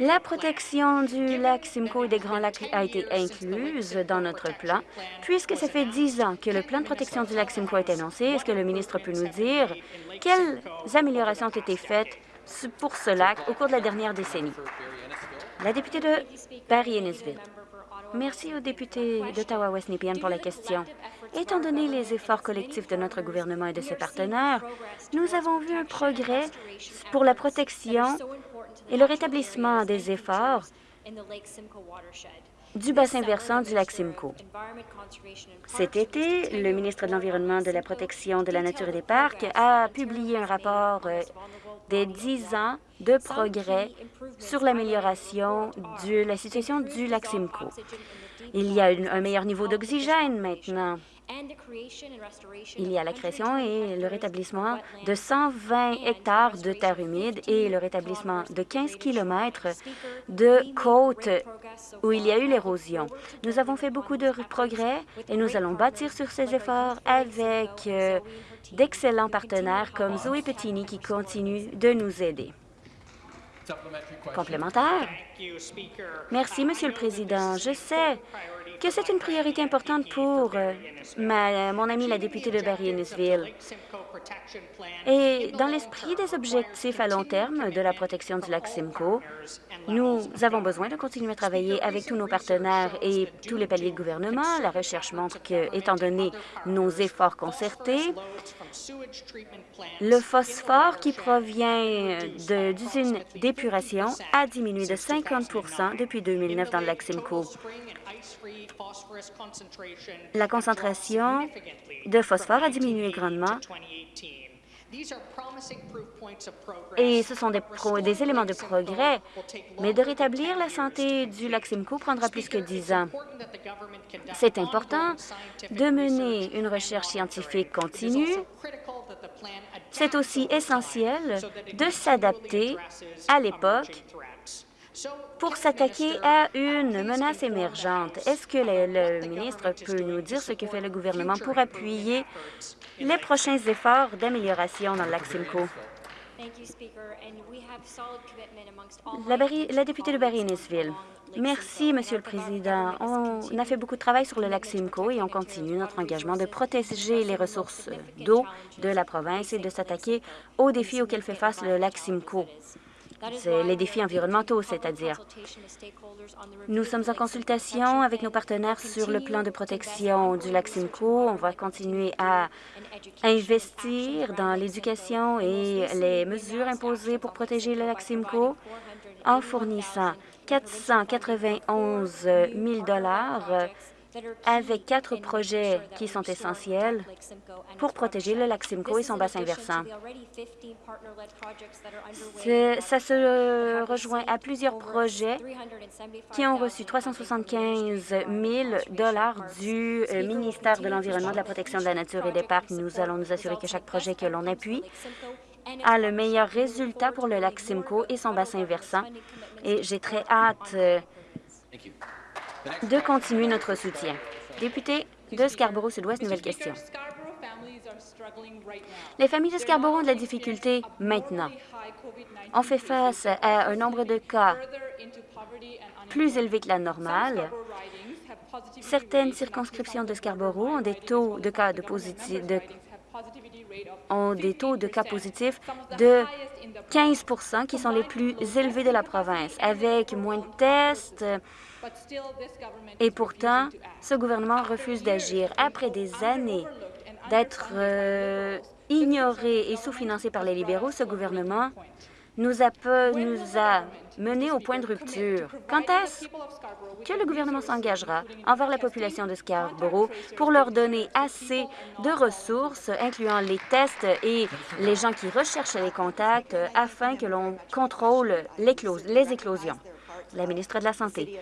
S5: La protection du lac Simcoe et des Grands Lacs a été incluse dans notre plan. Puisque ça fait dix ans que le plan de protection du lac Simcoe est annoncé, est-ce que le ministre peut nous dire quelles améliorations ont été faites pour ce lac au cours de la dernière décennie? La députée de Barry-Innisville. Merci au député d'Ottawa-West pour la question. Étant donné les efforts collectifs de notre gouvernement et de ses partenaires, nous avons vu un progrès pour la protection et le rétablissement des efforts du bassin versant du lac Simcoe. Cet été, le ministre de l'Environnement, de la Protection de la Nature et des Parcs a publié un rapport euh, des 10 ans de progrès sur l'amélioration de la situation du lac Simcoe. Il y a un meilleur niveau d'oxygène maintenant. Il y a la création et le rétablissement de 120 hectares de terre humide et le rétablissement de 15 kilomètres de côtes où il y a eu l'érosion. Nous avons fait beaucoup de progrès et nous allons bâtir sur ces efforts avec euh, d'excellents partenaires comme Zoé Pettini qui continue de nous aider. Complémentaire. Merci, Monsieur le Président. Je sais que c'est une priorité importante pour euh, mon ami la députée de Barry-Innisville. Et dans l'esprit des objectifs à long terme de la protection du lac Simcoe, nous avons besoin de continuer à travailler avec tous nos partenaires et tous les paliers de gouvernement. La recherche montre que, étant donné nos efforts concertés, le phosphore qui provient d'usines d'épuration a diminué de 50% depuis 2009 dans le lac Simcoe. La concentration de phosphore a diminué grandement et ce sont des, des, éléments de progrès, mais de rétablir la santé du lac Simcoe prendra plus que dix ans. C'est important de mener une recherche scientifique continue. C'est aussi essentiel de s'adapter à l'époque pour s'attaquer à une menace émergente. Est-ce que le, ministre peut nous dire ce que fait le gouvernement pour appuyer les prochains efforts d'amélioration dans le lac Simcoe? La, députée de Barry-Innisville. Merci, Monsieur le Président. On a fait beaucoup de travail sur le lac Simcoe et on continue notre engagement de protéger les ressources d'eau de la province et de s'attaquer aux défis auxquels fait face le lac Simcoe les défis environnementaux, c'est-à-dire. Nous sommes en consultation avec nos partenaires sur le plan de protection du lac Simcoe. On va continuer à investir dans l'éducation et les mesures imposées pour protéger le lac Simcoe en fournissant 491 000 avec quatre projets qui sont essentiels pour protéger le lac Simcoe et son bassin versant. Ça se rejoint à plusieurs projets qui ont reçu 375 000 du euh, ministère de l'Environnement, de la Protection de la Nature et des Parcs. Nous allons nous assurer que chaque projet que l'on appuie a le meilleur résultat pour le lac Simcoe et son bassin versant. Et j'ai très hâte euh, de continuer notre soutien. Député de Scarborough-Sud-Ouest, nouvelle question. Les familles de Scarborough ont de la difficulté maintenant. On fait face à un nombre de cas plus élevé que la normale. Certaines circonscriptions de Scarborough ont des taux de cas de positif, de, ont des taux de cas positifs de 15% qui sont les plus élevés de la province. Avec moins de tests, et pourtant, ce gouvernement refuse d'agir. Après des années d'être euh, ignoré et sous-financé par les libéraux, ce gouvernement nous a, nous a menés au point de rupture. Quand est-ce que le gouvernement s'engagera envers la population de Scarborough pour leur donner assez de ressources, incluant les tests et les gens qui recherchent les contacts, afin que l'on contrôle les éclosions? La ministre de la Santé.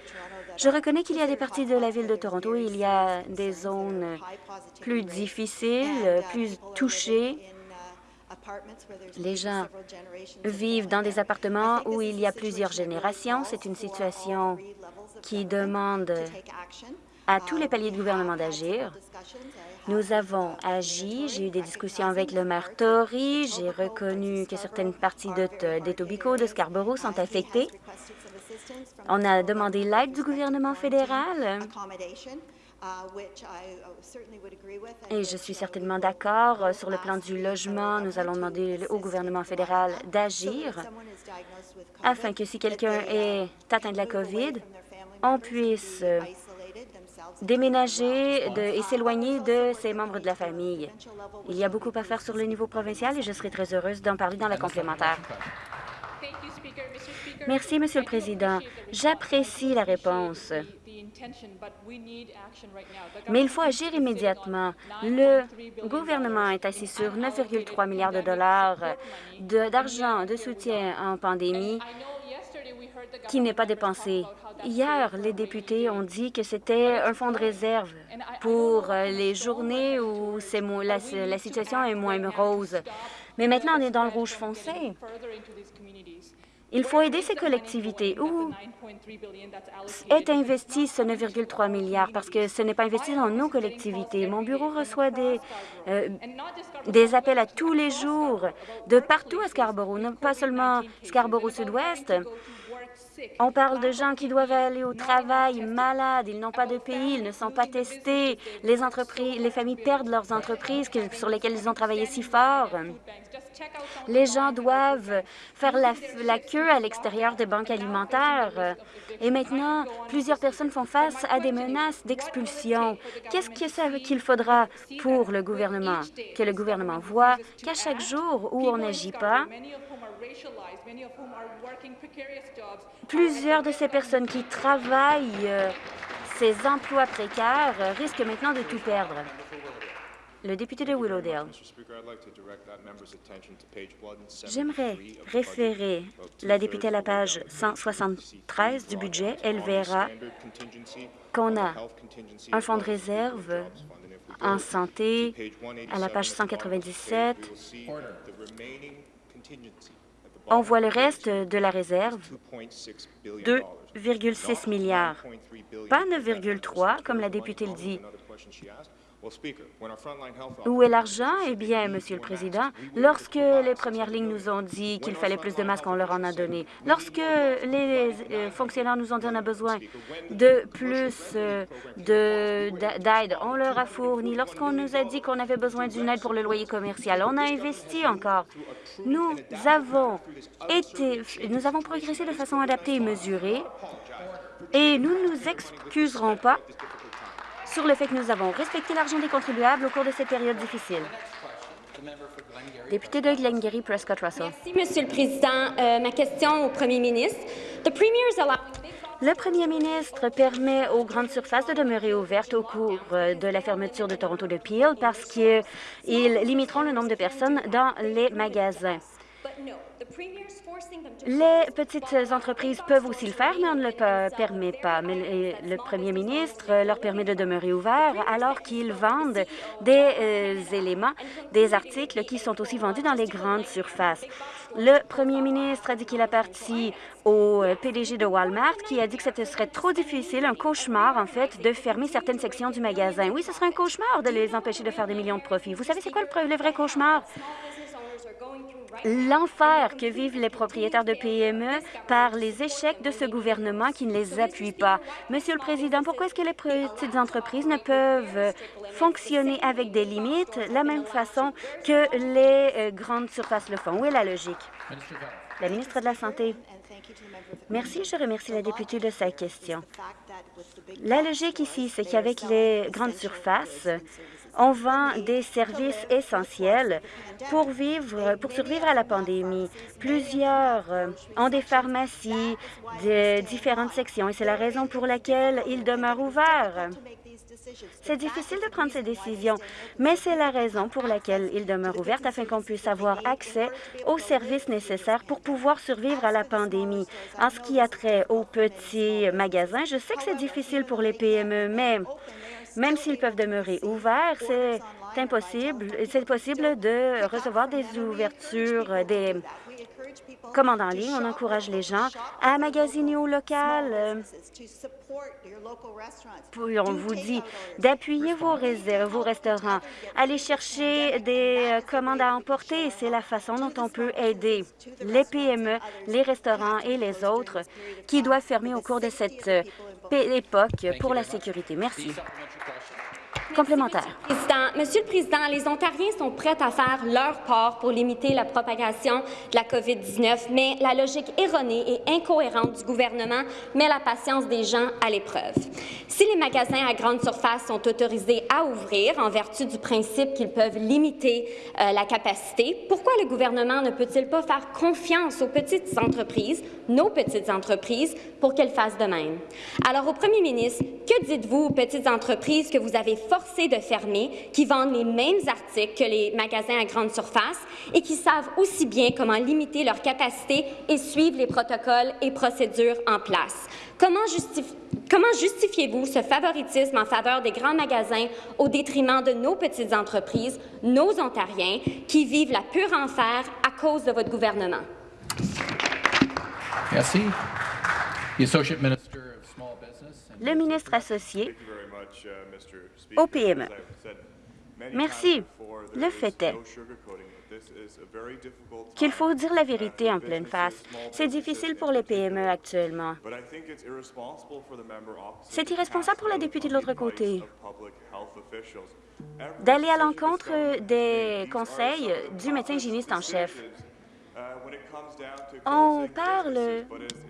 S5: Je reconnais qu'il y a des parties de la ville de Toronto où il y a des zones plus difficiles, plus touchées. Les gens vivent dans des appartements où il y a plusieurs générations. C'est une situation qui demande à tous les paliers de gouvernement d'agir. Nous avons agi. J'ai eu des discussions avec le maire Tory. J'ai reconnu que certaines parties de, de Scarborough sont affectées. On a demandé l'aide du gouvernement fédéral. Et je suis certainement d'accord sur le plan du logement. Nous allons demander au gouvernement fédéral d'agir afin que si quelqu'un est atteint de la COVID, on puisse déménager et s'éloigner de ses membres de la famille. Il y a beaucoup à faire sur le niveau provincial et je serai très heureuse d'en parler dans la complémentaire. Merci, Monsieur le Président. J'apprécie la réponse. Mais il faut agir immédiatement. Le gouvernement est assis sur 9,3 milliards de dollars d'argent de, soutien en pandémie qui n'est pas dépensé. Hier, les députés ont dit que c'était un fonds de réserve pour les journées où la, la situation est moins rose. Mais maintenant, on est dans le rouge foncé. Il faut aider ces collectivités. Où est investi ce 9,3 milliards? Parce que ce n'est pas investi dans nos collectivités. Mon bureau reçoit des, euh, des appels à tous les jours de partout à Scarborough, pas seulement Scarborough-Sud-Ouest. On parle de gens qui doivent aller au travail malades, ils n'ont pas de pays, ils ne sont pas testés. Les entreprises, les familles perdent leurs entreprises sur lesquelles ils ont travaillé si fort. Les gens doivent faire la, queue à l'extérieur des banques alimentaires. Et maintenant, plusieurs personnes font face à des menaces d'expulsion. Qu'est-ce qu'il faudra pour le gouvernement? Que le gouvernement voit qu'à chaque jour où on n'agit pas, Plusieurs de ces personnes qui travaillent euh, ces emplois précaires euh, risquent maintenant de tout perdre. Le député de Willowdale. J'aimerais référer la députée à la page 173 du budget. Elle verra qu'on a un fonds de réserve en santé à la page 197. On voit le reste de la réserve, 2,6 milliards, pas 9,3 comme la députée le dit. Où est l'argent? Eh bien, Monsieur le Président, lorsque les premières lignes nous ont dit qu'il fallait plus de masques, on leur en a donné. Lorsque les euh, fonctionnaires nous ont dit qu'on a besoin de plus euh, d'aide, on leur a fourni. Lorsqu'on nous a dit qu'on avait besoin d'une aide pour le loyer commercial, on a investi encore. Nous avons été, nous avons progressé de façon adaptée et mesurée, et nous ne nous excuserons pas sur le fait que nous avons respecté l'argent des contribuables au cours de cette période difficile. Député de Glengarry, Prescott Russell.
S6: Merci, Monsieur le Président. Euh, ma question au Premier ministre.
S5: Le premier ministre permet aux grandes surfaces de demeurer ouvertes au cours euh, de la fermeture de Toronto de Peel parce qu'ils limiteront le nombre de personnes dans les magasins. Les petites entreprises peuvent aussi le faire, mais on ne le permet pas. Mais le premier ministre leur permet de demeurer ouverts alors qu'ils vendent des euh, éléments, des articles qui sont aussi vendus dans les grandes surfaces. Le premier ministre a dit qu'il a parti au euh, PDG de Walmart qui a dit que ce serait trop difficile, un cauchemar en fait, de fermer certaines sections du magasin. Oui, ce serait un cauchemar de les empêcher de faire des millions de profits. Vous savez c'est quoi le vrai cauchemar? L'enfer que vivent les propriétaires de PME par les échecs de ce gouvernement qui ne les appuie pas. Monsieur le Président, pourquoi est-ce que les petites entreprises ne peuvent fonctionner avec des limites la même façon que les euh, grandes surfaces le font? Où est la logique? La ministre de la Santé. Merci. Je remercie la députée de sa question. La logique ici, c'est qu'avec les grandes surfaces, on vend des services essentiels pour vivre, pour survivre à la pandémie. Plusieurs euh, ont des pharmacies de différentes sections et c'est la raison pour laquelle ils demeurent ouverts. C'est difficile de prendre ces décisions, mais c'est la raison pour laquelle ils demeurent ouverts afin qu'on puisse avoir accès aux services nécessaires pour pouvoir survivre à la pandémie. En ce qui a trait aux petits magasins, je sais que c'est difficile pour les PME, mais même s'ils peuvent demeurer ouverts, c'est impossible, c'est possible de recevoir des ouvertures, des commandes en ligne. On encourage les gens à magasiner au local. On vous dit d'appuyer vos, vos restaurants, aller chercher des commandes à emporter. C'est la façon dont on peut aider les PME, les restaurants et les autres qui doivent fermer au cours de cette époque pour la sécurité. Merci. Complémentaire.
S6: Monsieur le Président, les Ontariens sont prêts à faire leur part pour limiter la propagation de la COVID-19, mais la logique erronée et incohérente du gouvernement met la patience des gens à l'épreuve. Si les magasins à grande surface sont autorisés à ouvrir en vertu du principe qu'ils peuvent limiter euh, la capacité, pourquoi le gouvernement ne peut-il pas faire confiance aux petites entreprises, nos petites entreprises, pour qu'elles fassent de même? Alors, au premier ministre, que dites-vous aux petites entreprises que vous avez forcées de fermer, qui vendent les mêmes articles que les magasins à grande surface et qui savent aussi bien comment limiter leur capacité et suivre les protocoles et procédures en place? Comment, Comment justifiez-vous ce favoritisme en faveur des grands magasins au détriment de nos petites entreprises, nos Ontariens, qui vivent la pure enfer à cause de votre gouvernement?
S3: Merci.
S5: Le ministre associé au PME. Merci. Le fait est qu'il faut dire la vérité en pleine face. C'est difficile pour les PME actuellement. C'est irresponsable pour la députée de l'autre côté d'aller à l'encontre des conseils du médecin hygiéniste en chef. On parle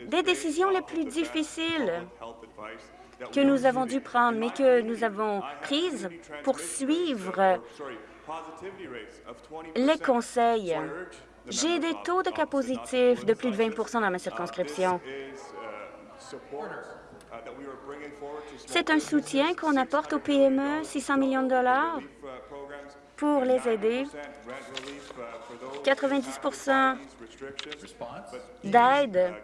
S5: des décisions les plus difficiles que nous avons dû prendre, mais que nous avons prises pour suivre les conseils. J'ai des taux de cas positifs de plus de 20% dans ma circonscription. C'est un soutien qu'on apporte aux PME, 600 millions de dollars pour les aider. 90% d'aide.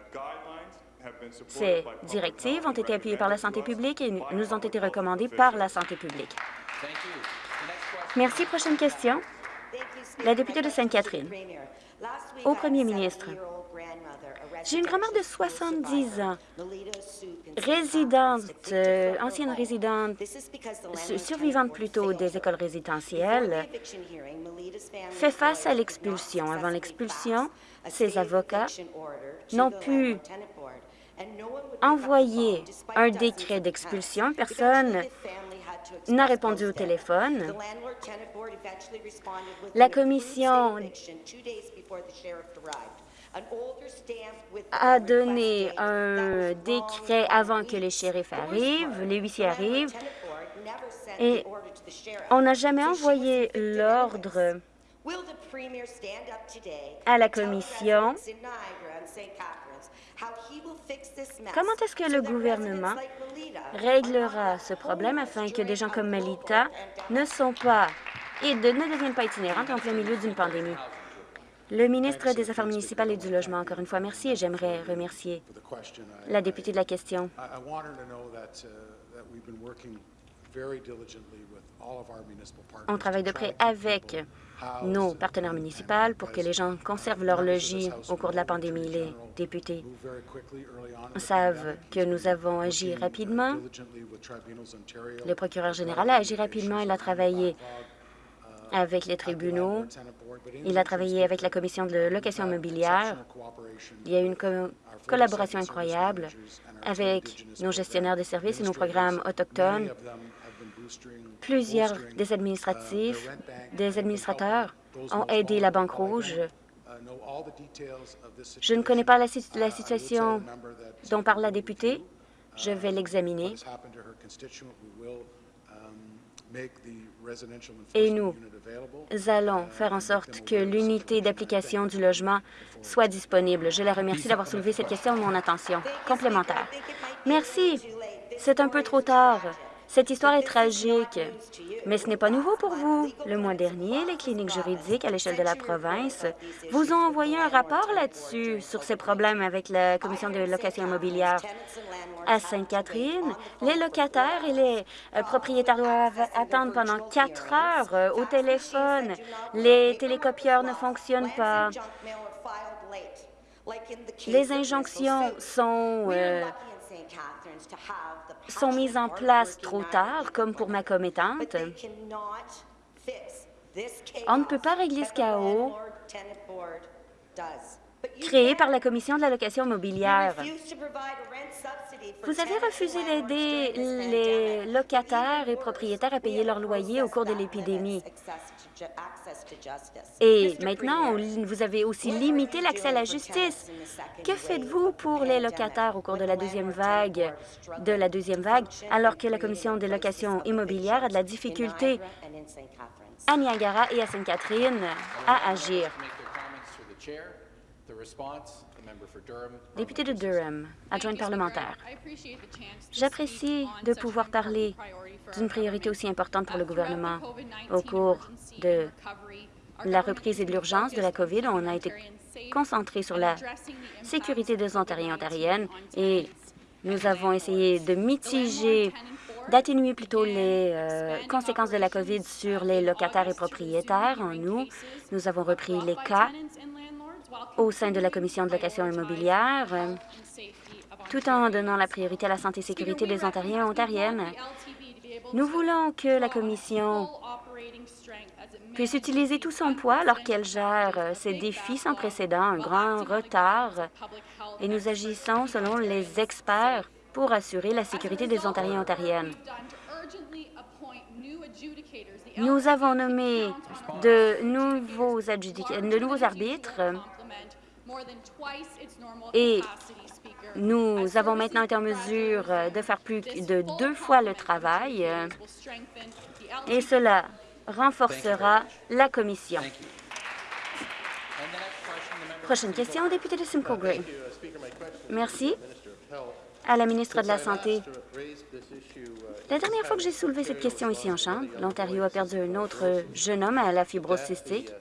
S5: Ces directives ont été appuyées par la santé publique et nous ont été recommandées par la santé publique. Merci. Prochaine question. La députée de Sainte-Catherine. Au premier ministre, j'ai une grand-mère de 70 ans, résidente, euh, ancienne résidente, survivante plutôt des écoles résidentielles, fait face à l'expulsion. Avant l'expulsion, ses avocats n'ont pu envoyer un décret d'expulsion. Personne n'a répondu au téléphone. La commission a donné un décret avant que les shérifs arrivent, les huissiers arrivent, et on n'a jamais envoyé l'ordre à la commission Comment est-ce que le gouvernement réglera ce problème afin que des gens comme Melita ne sont pas et ne deviennent pas itinérantes en plein milieu d'une pandémie? Le ministre des Affaires municipales et du Logement, encore une fois, merci et j'aimerais remercier la députée de la question. On travaille de près avec nos partenaires municipaux pour que les gens conservent leur logis au cours de la pandémie. Les députés savent que nous avons agi rapidement. Le procureur général a agi rapidement. Il a travaillé avec les tribunaux. Il a travaillé avec la commission de location immobilière. Il y a eu une collaboration incroyable avec nos gestionnaires de services et nos programmes autochtones. Plusieurs des administratifs, des administrateurs ont aidé la Banque Rouge. Je ne connais pas la, situation dont parle la députée. Je vais l'examiner. Et nous allons faire en sorte que l'unité d'application du logement soit disponible. Je la remercie d'avoir soulevé cette question de mon attention. Complémentaire. Merci. C'est un peu trop tard. Cette histoire est tragique, mais ce n'est pas nouveau pour vous. Le mois dernier, les cliniques juridiques à l'échelle de la province vous ont envoyé un rapport là-dessus, sur ces problèmes avec la Commission de location immobilière. À Sainte-Catherine, les locataires et les euh, propriétaires doivent attendre pendant quatre heures euh, au téléphone. Les télécopieurs ne fonctionnent pas. Les injonctions sont euh, sont mises en place trop tard, comme pour ma commettante. On ne peut pas régler ce chaos créé par la Commission de l'allocation immobilière. Vous avez refusé d'aider les locataires et propriétaires à payer leur loyer au cours de l'épidémie. Et maintenant, vous avez aussi limité l'accès à la justice. Que faites-vous pour les locataires au cours de la deuxième vague, de la deuxième vague, alors que la Commission de location immobilière a de la difficulté à Niagara et à Sainte-Catherine à agir? Député de Durham, adjointe parlementaire. J'apprécie de pouvoir parler d'une priorité aussi importante pour le gouvernement. Au cours de la reprise et de l'urgence de la COVID, on a été concentré sur la sécurité des Ontariens et Ontariennes et nous avons essayé de mitiger, d'atténuer plutôt les euh, conséquences de la COVID sur les locataires et propriétaires. En nous, nous avons repris les cas au sein de la Commission de location immobilière, tout en donnant la priorité à la santé et sécurité des Ontariens et Ontariennes. Nous voulons que la Commission puisse utiliser tout son poids alors qu'elle gère ces défis sans précédent, un grand retard, et nous agissons selon les experts pour assurer la sécurité des Ontariens et Ontariennes. Nous avons nommé de nouveaux, de nouveaux arbitres et nous avons maintenant été en mesure de faire plus de deux fois le travail et cela renforcera la Commission. Prochaine question, député de Simcoe Gray. Merci à la ministre de la Santé. La dernière fois que j'ai soulevé cette question ici en Chambre, l'Ontario a perdu un autre jeune homme à la fibrose cystique.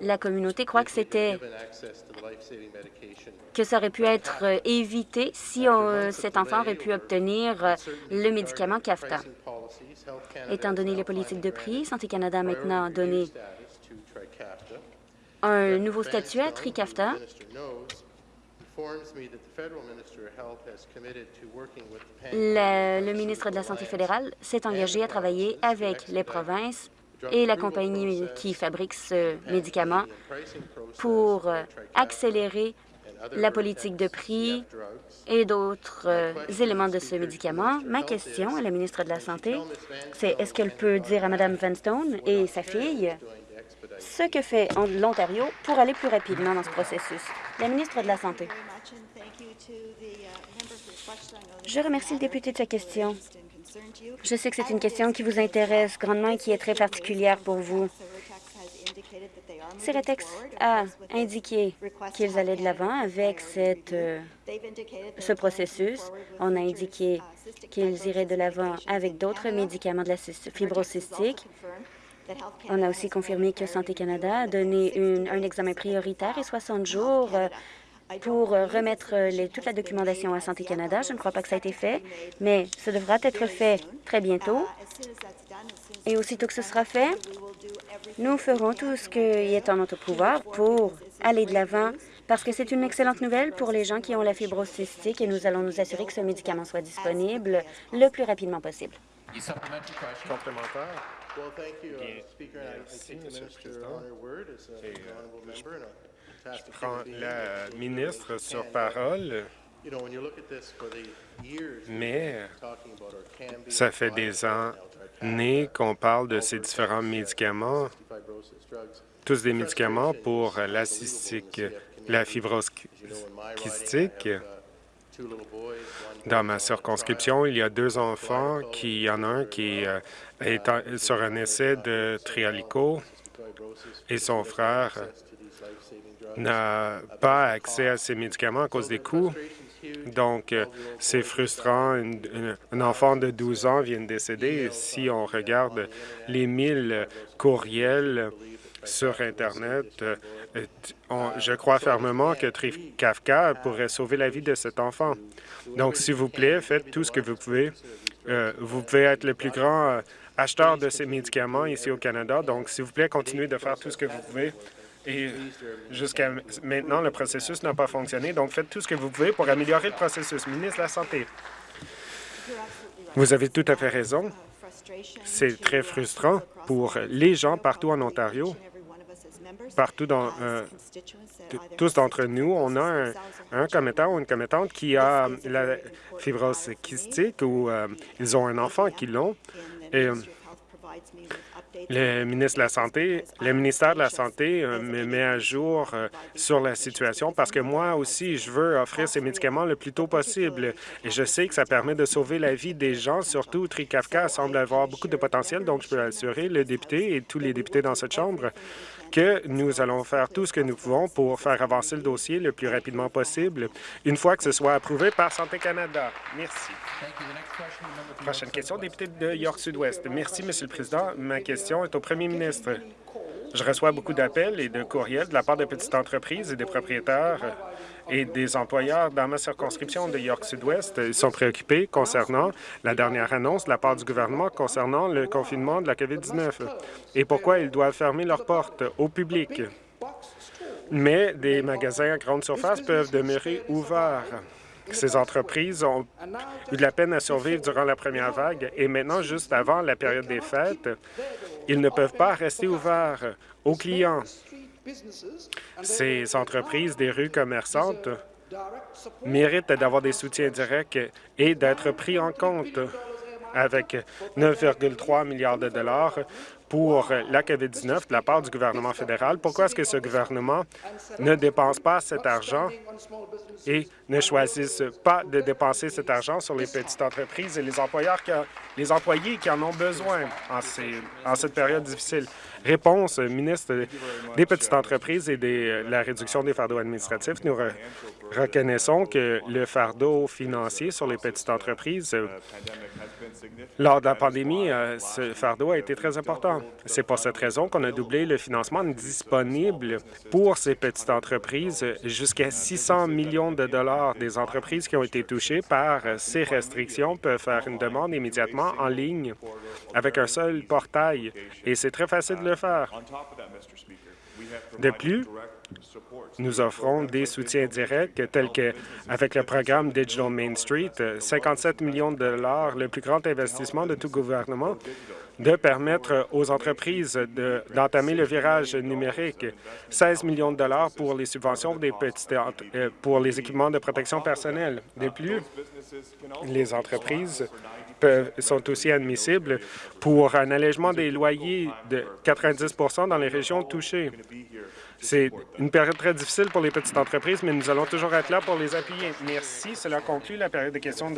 S5: La communauté croit que c'était que ça aurait pu être évité si cet enfant aurait pu obtenir le médicament CAFTA. Étant donné les politiques de prix, Santé Canada a maintenant donné un nouveau statut à TRICAFTA le, ministre de la Santé fédéral s'est engagé à travailler avec les provinces et la compagnie qui fabrique ce médicament pour euh, accélérer la politique de prix et d'autres euh, éléments de ce médicament. Ma question à la ministre de la Santé, c'est est-ce qu'elle peut dire à Mme Vanstone et sa fille ce que fait l'Ontario pour aller plus rapidement dans ce processus? La ministre de la Santé. Je remercie le député de sa question. Je sais que c'est une question qui vous intéresse grandement et qui est très particulière pour vous. Ceretex a indiqué qu'ils allaient de l'avant avec cette, euh, ce processus. On a indiqué qu'ils iraient de l'avant avec d'autres médicaments de la fibrocystique. On a aussi confirmé que Santé Canada a donné un examen prioritaire et 60 jours euh, pour remettre toute la documentation à Santé Canada. Je ne crois pas que ça a été fait, mais ça devra être fait très bientôt. Et aussitôt que ce sera fait, nous ferons tout ce qui est en notre pouvoir pour aller de l'avant parce que c'est une excellente nouvelle pour les gens qui ont la fibrose cystique et nous allons nous assurer que ce médicament soit disponible le plus rapidement possible.
S7: Je prends la ministre sur parole, mais ça fait des années qu'on parle de ces différents médicaments, tous des médicaments pour la cystique, la fibrose. Dans ma circonscription, il y a deux enfants, qui, il y en a un qui euh, est sur un essai de Trialico et son frère n'a pas accès à ces médicaments à cause des coûts. Donc, euh, c'est frustrant. Un, enfant de 12 ans vient de décéder. Si on regarde les 1000 courriels sur Internet, euh, je crois fermement que Kafka pourrait sauver la vie de cet enfant. Donc, s'il vous plaît, faites tout ce que vous pouvez. Euh, vous pouvez être le plus grand acheteur de ces médicaments ici au Canada. Donc, s'il vous plaît, continuez de faire tout ce que vous pouvez et jusqu'à maintenant, le processus n'a pas fonctionné. Donc, faites tout ce que vous pouvez pour améliorer le processus. Ministre de la Santé, vous avez tout à fait raison. C'est très frustrant pour les gens partout en Ontario partout dans euh, tous d'entre nous, on a un, commettant ou une commettante qui a la fibrose kystique ou euh, ils ont un enfant qui l'ont. Le ministre de la Santé, le ministère de la Santé euh, me met à jour euh, sur la situation parce que moi aussi, je veux offrir ces médicaments le plus tôt possible. Et je sais que ça permet de sauver la vie des gens, surtout Trikafka semble avoir beaucoup de potentiel, donc je peux assurer le député et tous les députés dans cette Chambre que nous allons faire tout ce que nous pouvons pour faire avancer le dossier le plus rapidement possible, une fois que ce soit approuvé par Santé Canada. Merci. Prochaine question, député de York Sud-Ouest. Merci, Monsieur le Président. Ma question est au premier ministre. Je reçois beaucoup d'appels et de courriels de la part de petites entreprises et des propriétaires et des employeurs dans ma circonscription de York Sud-Ouest. Ils sont préoccupés concernant la dernière annonce de la part du gouvernement concernant le confinement de la COVID-19 et pourquoi ils doivent fermer leurs portes au public. Mais des magasins à grande surface peuvent demeurer ouverts. Ces entreprises ont eu de la peine à survivre durant la première vague et maintenant, juste avant la période des fêtes, ils ne peuvent pas rester ouverts aux clients. Ces entreprises des rues commerçantes méritent d'avoir des soutiens directs et d'être pris en compte avec 9,3 milliards de dollars pour la COVID-19 de la part du gouvernement fédéral. Pourquoi est-ce que ce gouvernement ne dépense pas cet argent et ne choisisse pas de dépenser cet argent sur les petites entreprises et les employeurs qui les employés qui en ont besoin en, ces, en cette période difficile? Réponse, ministre des Petites entreprises et de la réduction des fardeaux administratifs. Nous reconnaissons que le fardeau financier sur les petites entreprises, lors de la pandémie, euh, ce fardeau a été très important. C'est pour cette raison qu'on a doublé le financement disponible pour ces petites entreprises jusqu'à 600 millions de dollars. Des entreprises qui ont été touchées par ces restrictions peuvent faire une demande immédiatement en ligne avec un seul portail, et c'est très facile de le faire. De plus, nous offrons des soutiens directs tels que avec le programme Digital Main Street, 57 millions de dollars, le plus grand investissement de tout gouvernement, de permettre aux entreprises d'entamer le virage numérique, 16 millions de dollars pour les subventions des petites, euh, pour les équipements de protection personnelle. De plus, les entreprises sont aussi admissibles pour un allègement des loyers de 90 dans les régions touchées. C'est une période très difficile pour les petites entreprises, mais nous allons toujours être là pour les appuyer. Merci. Cela conclut la période de questions.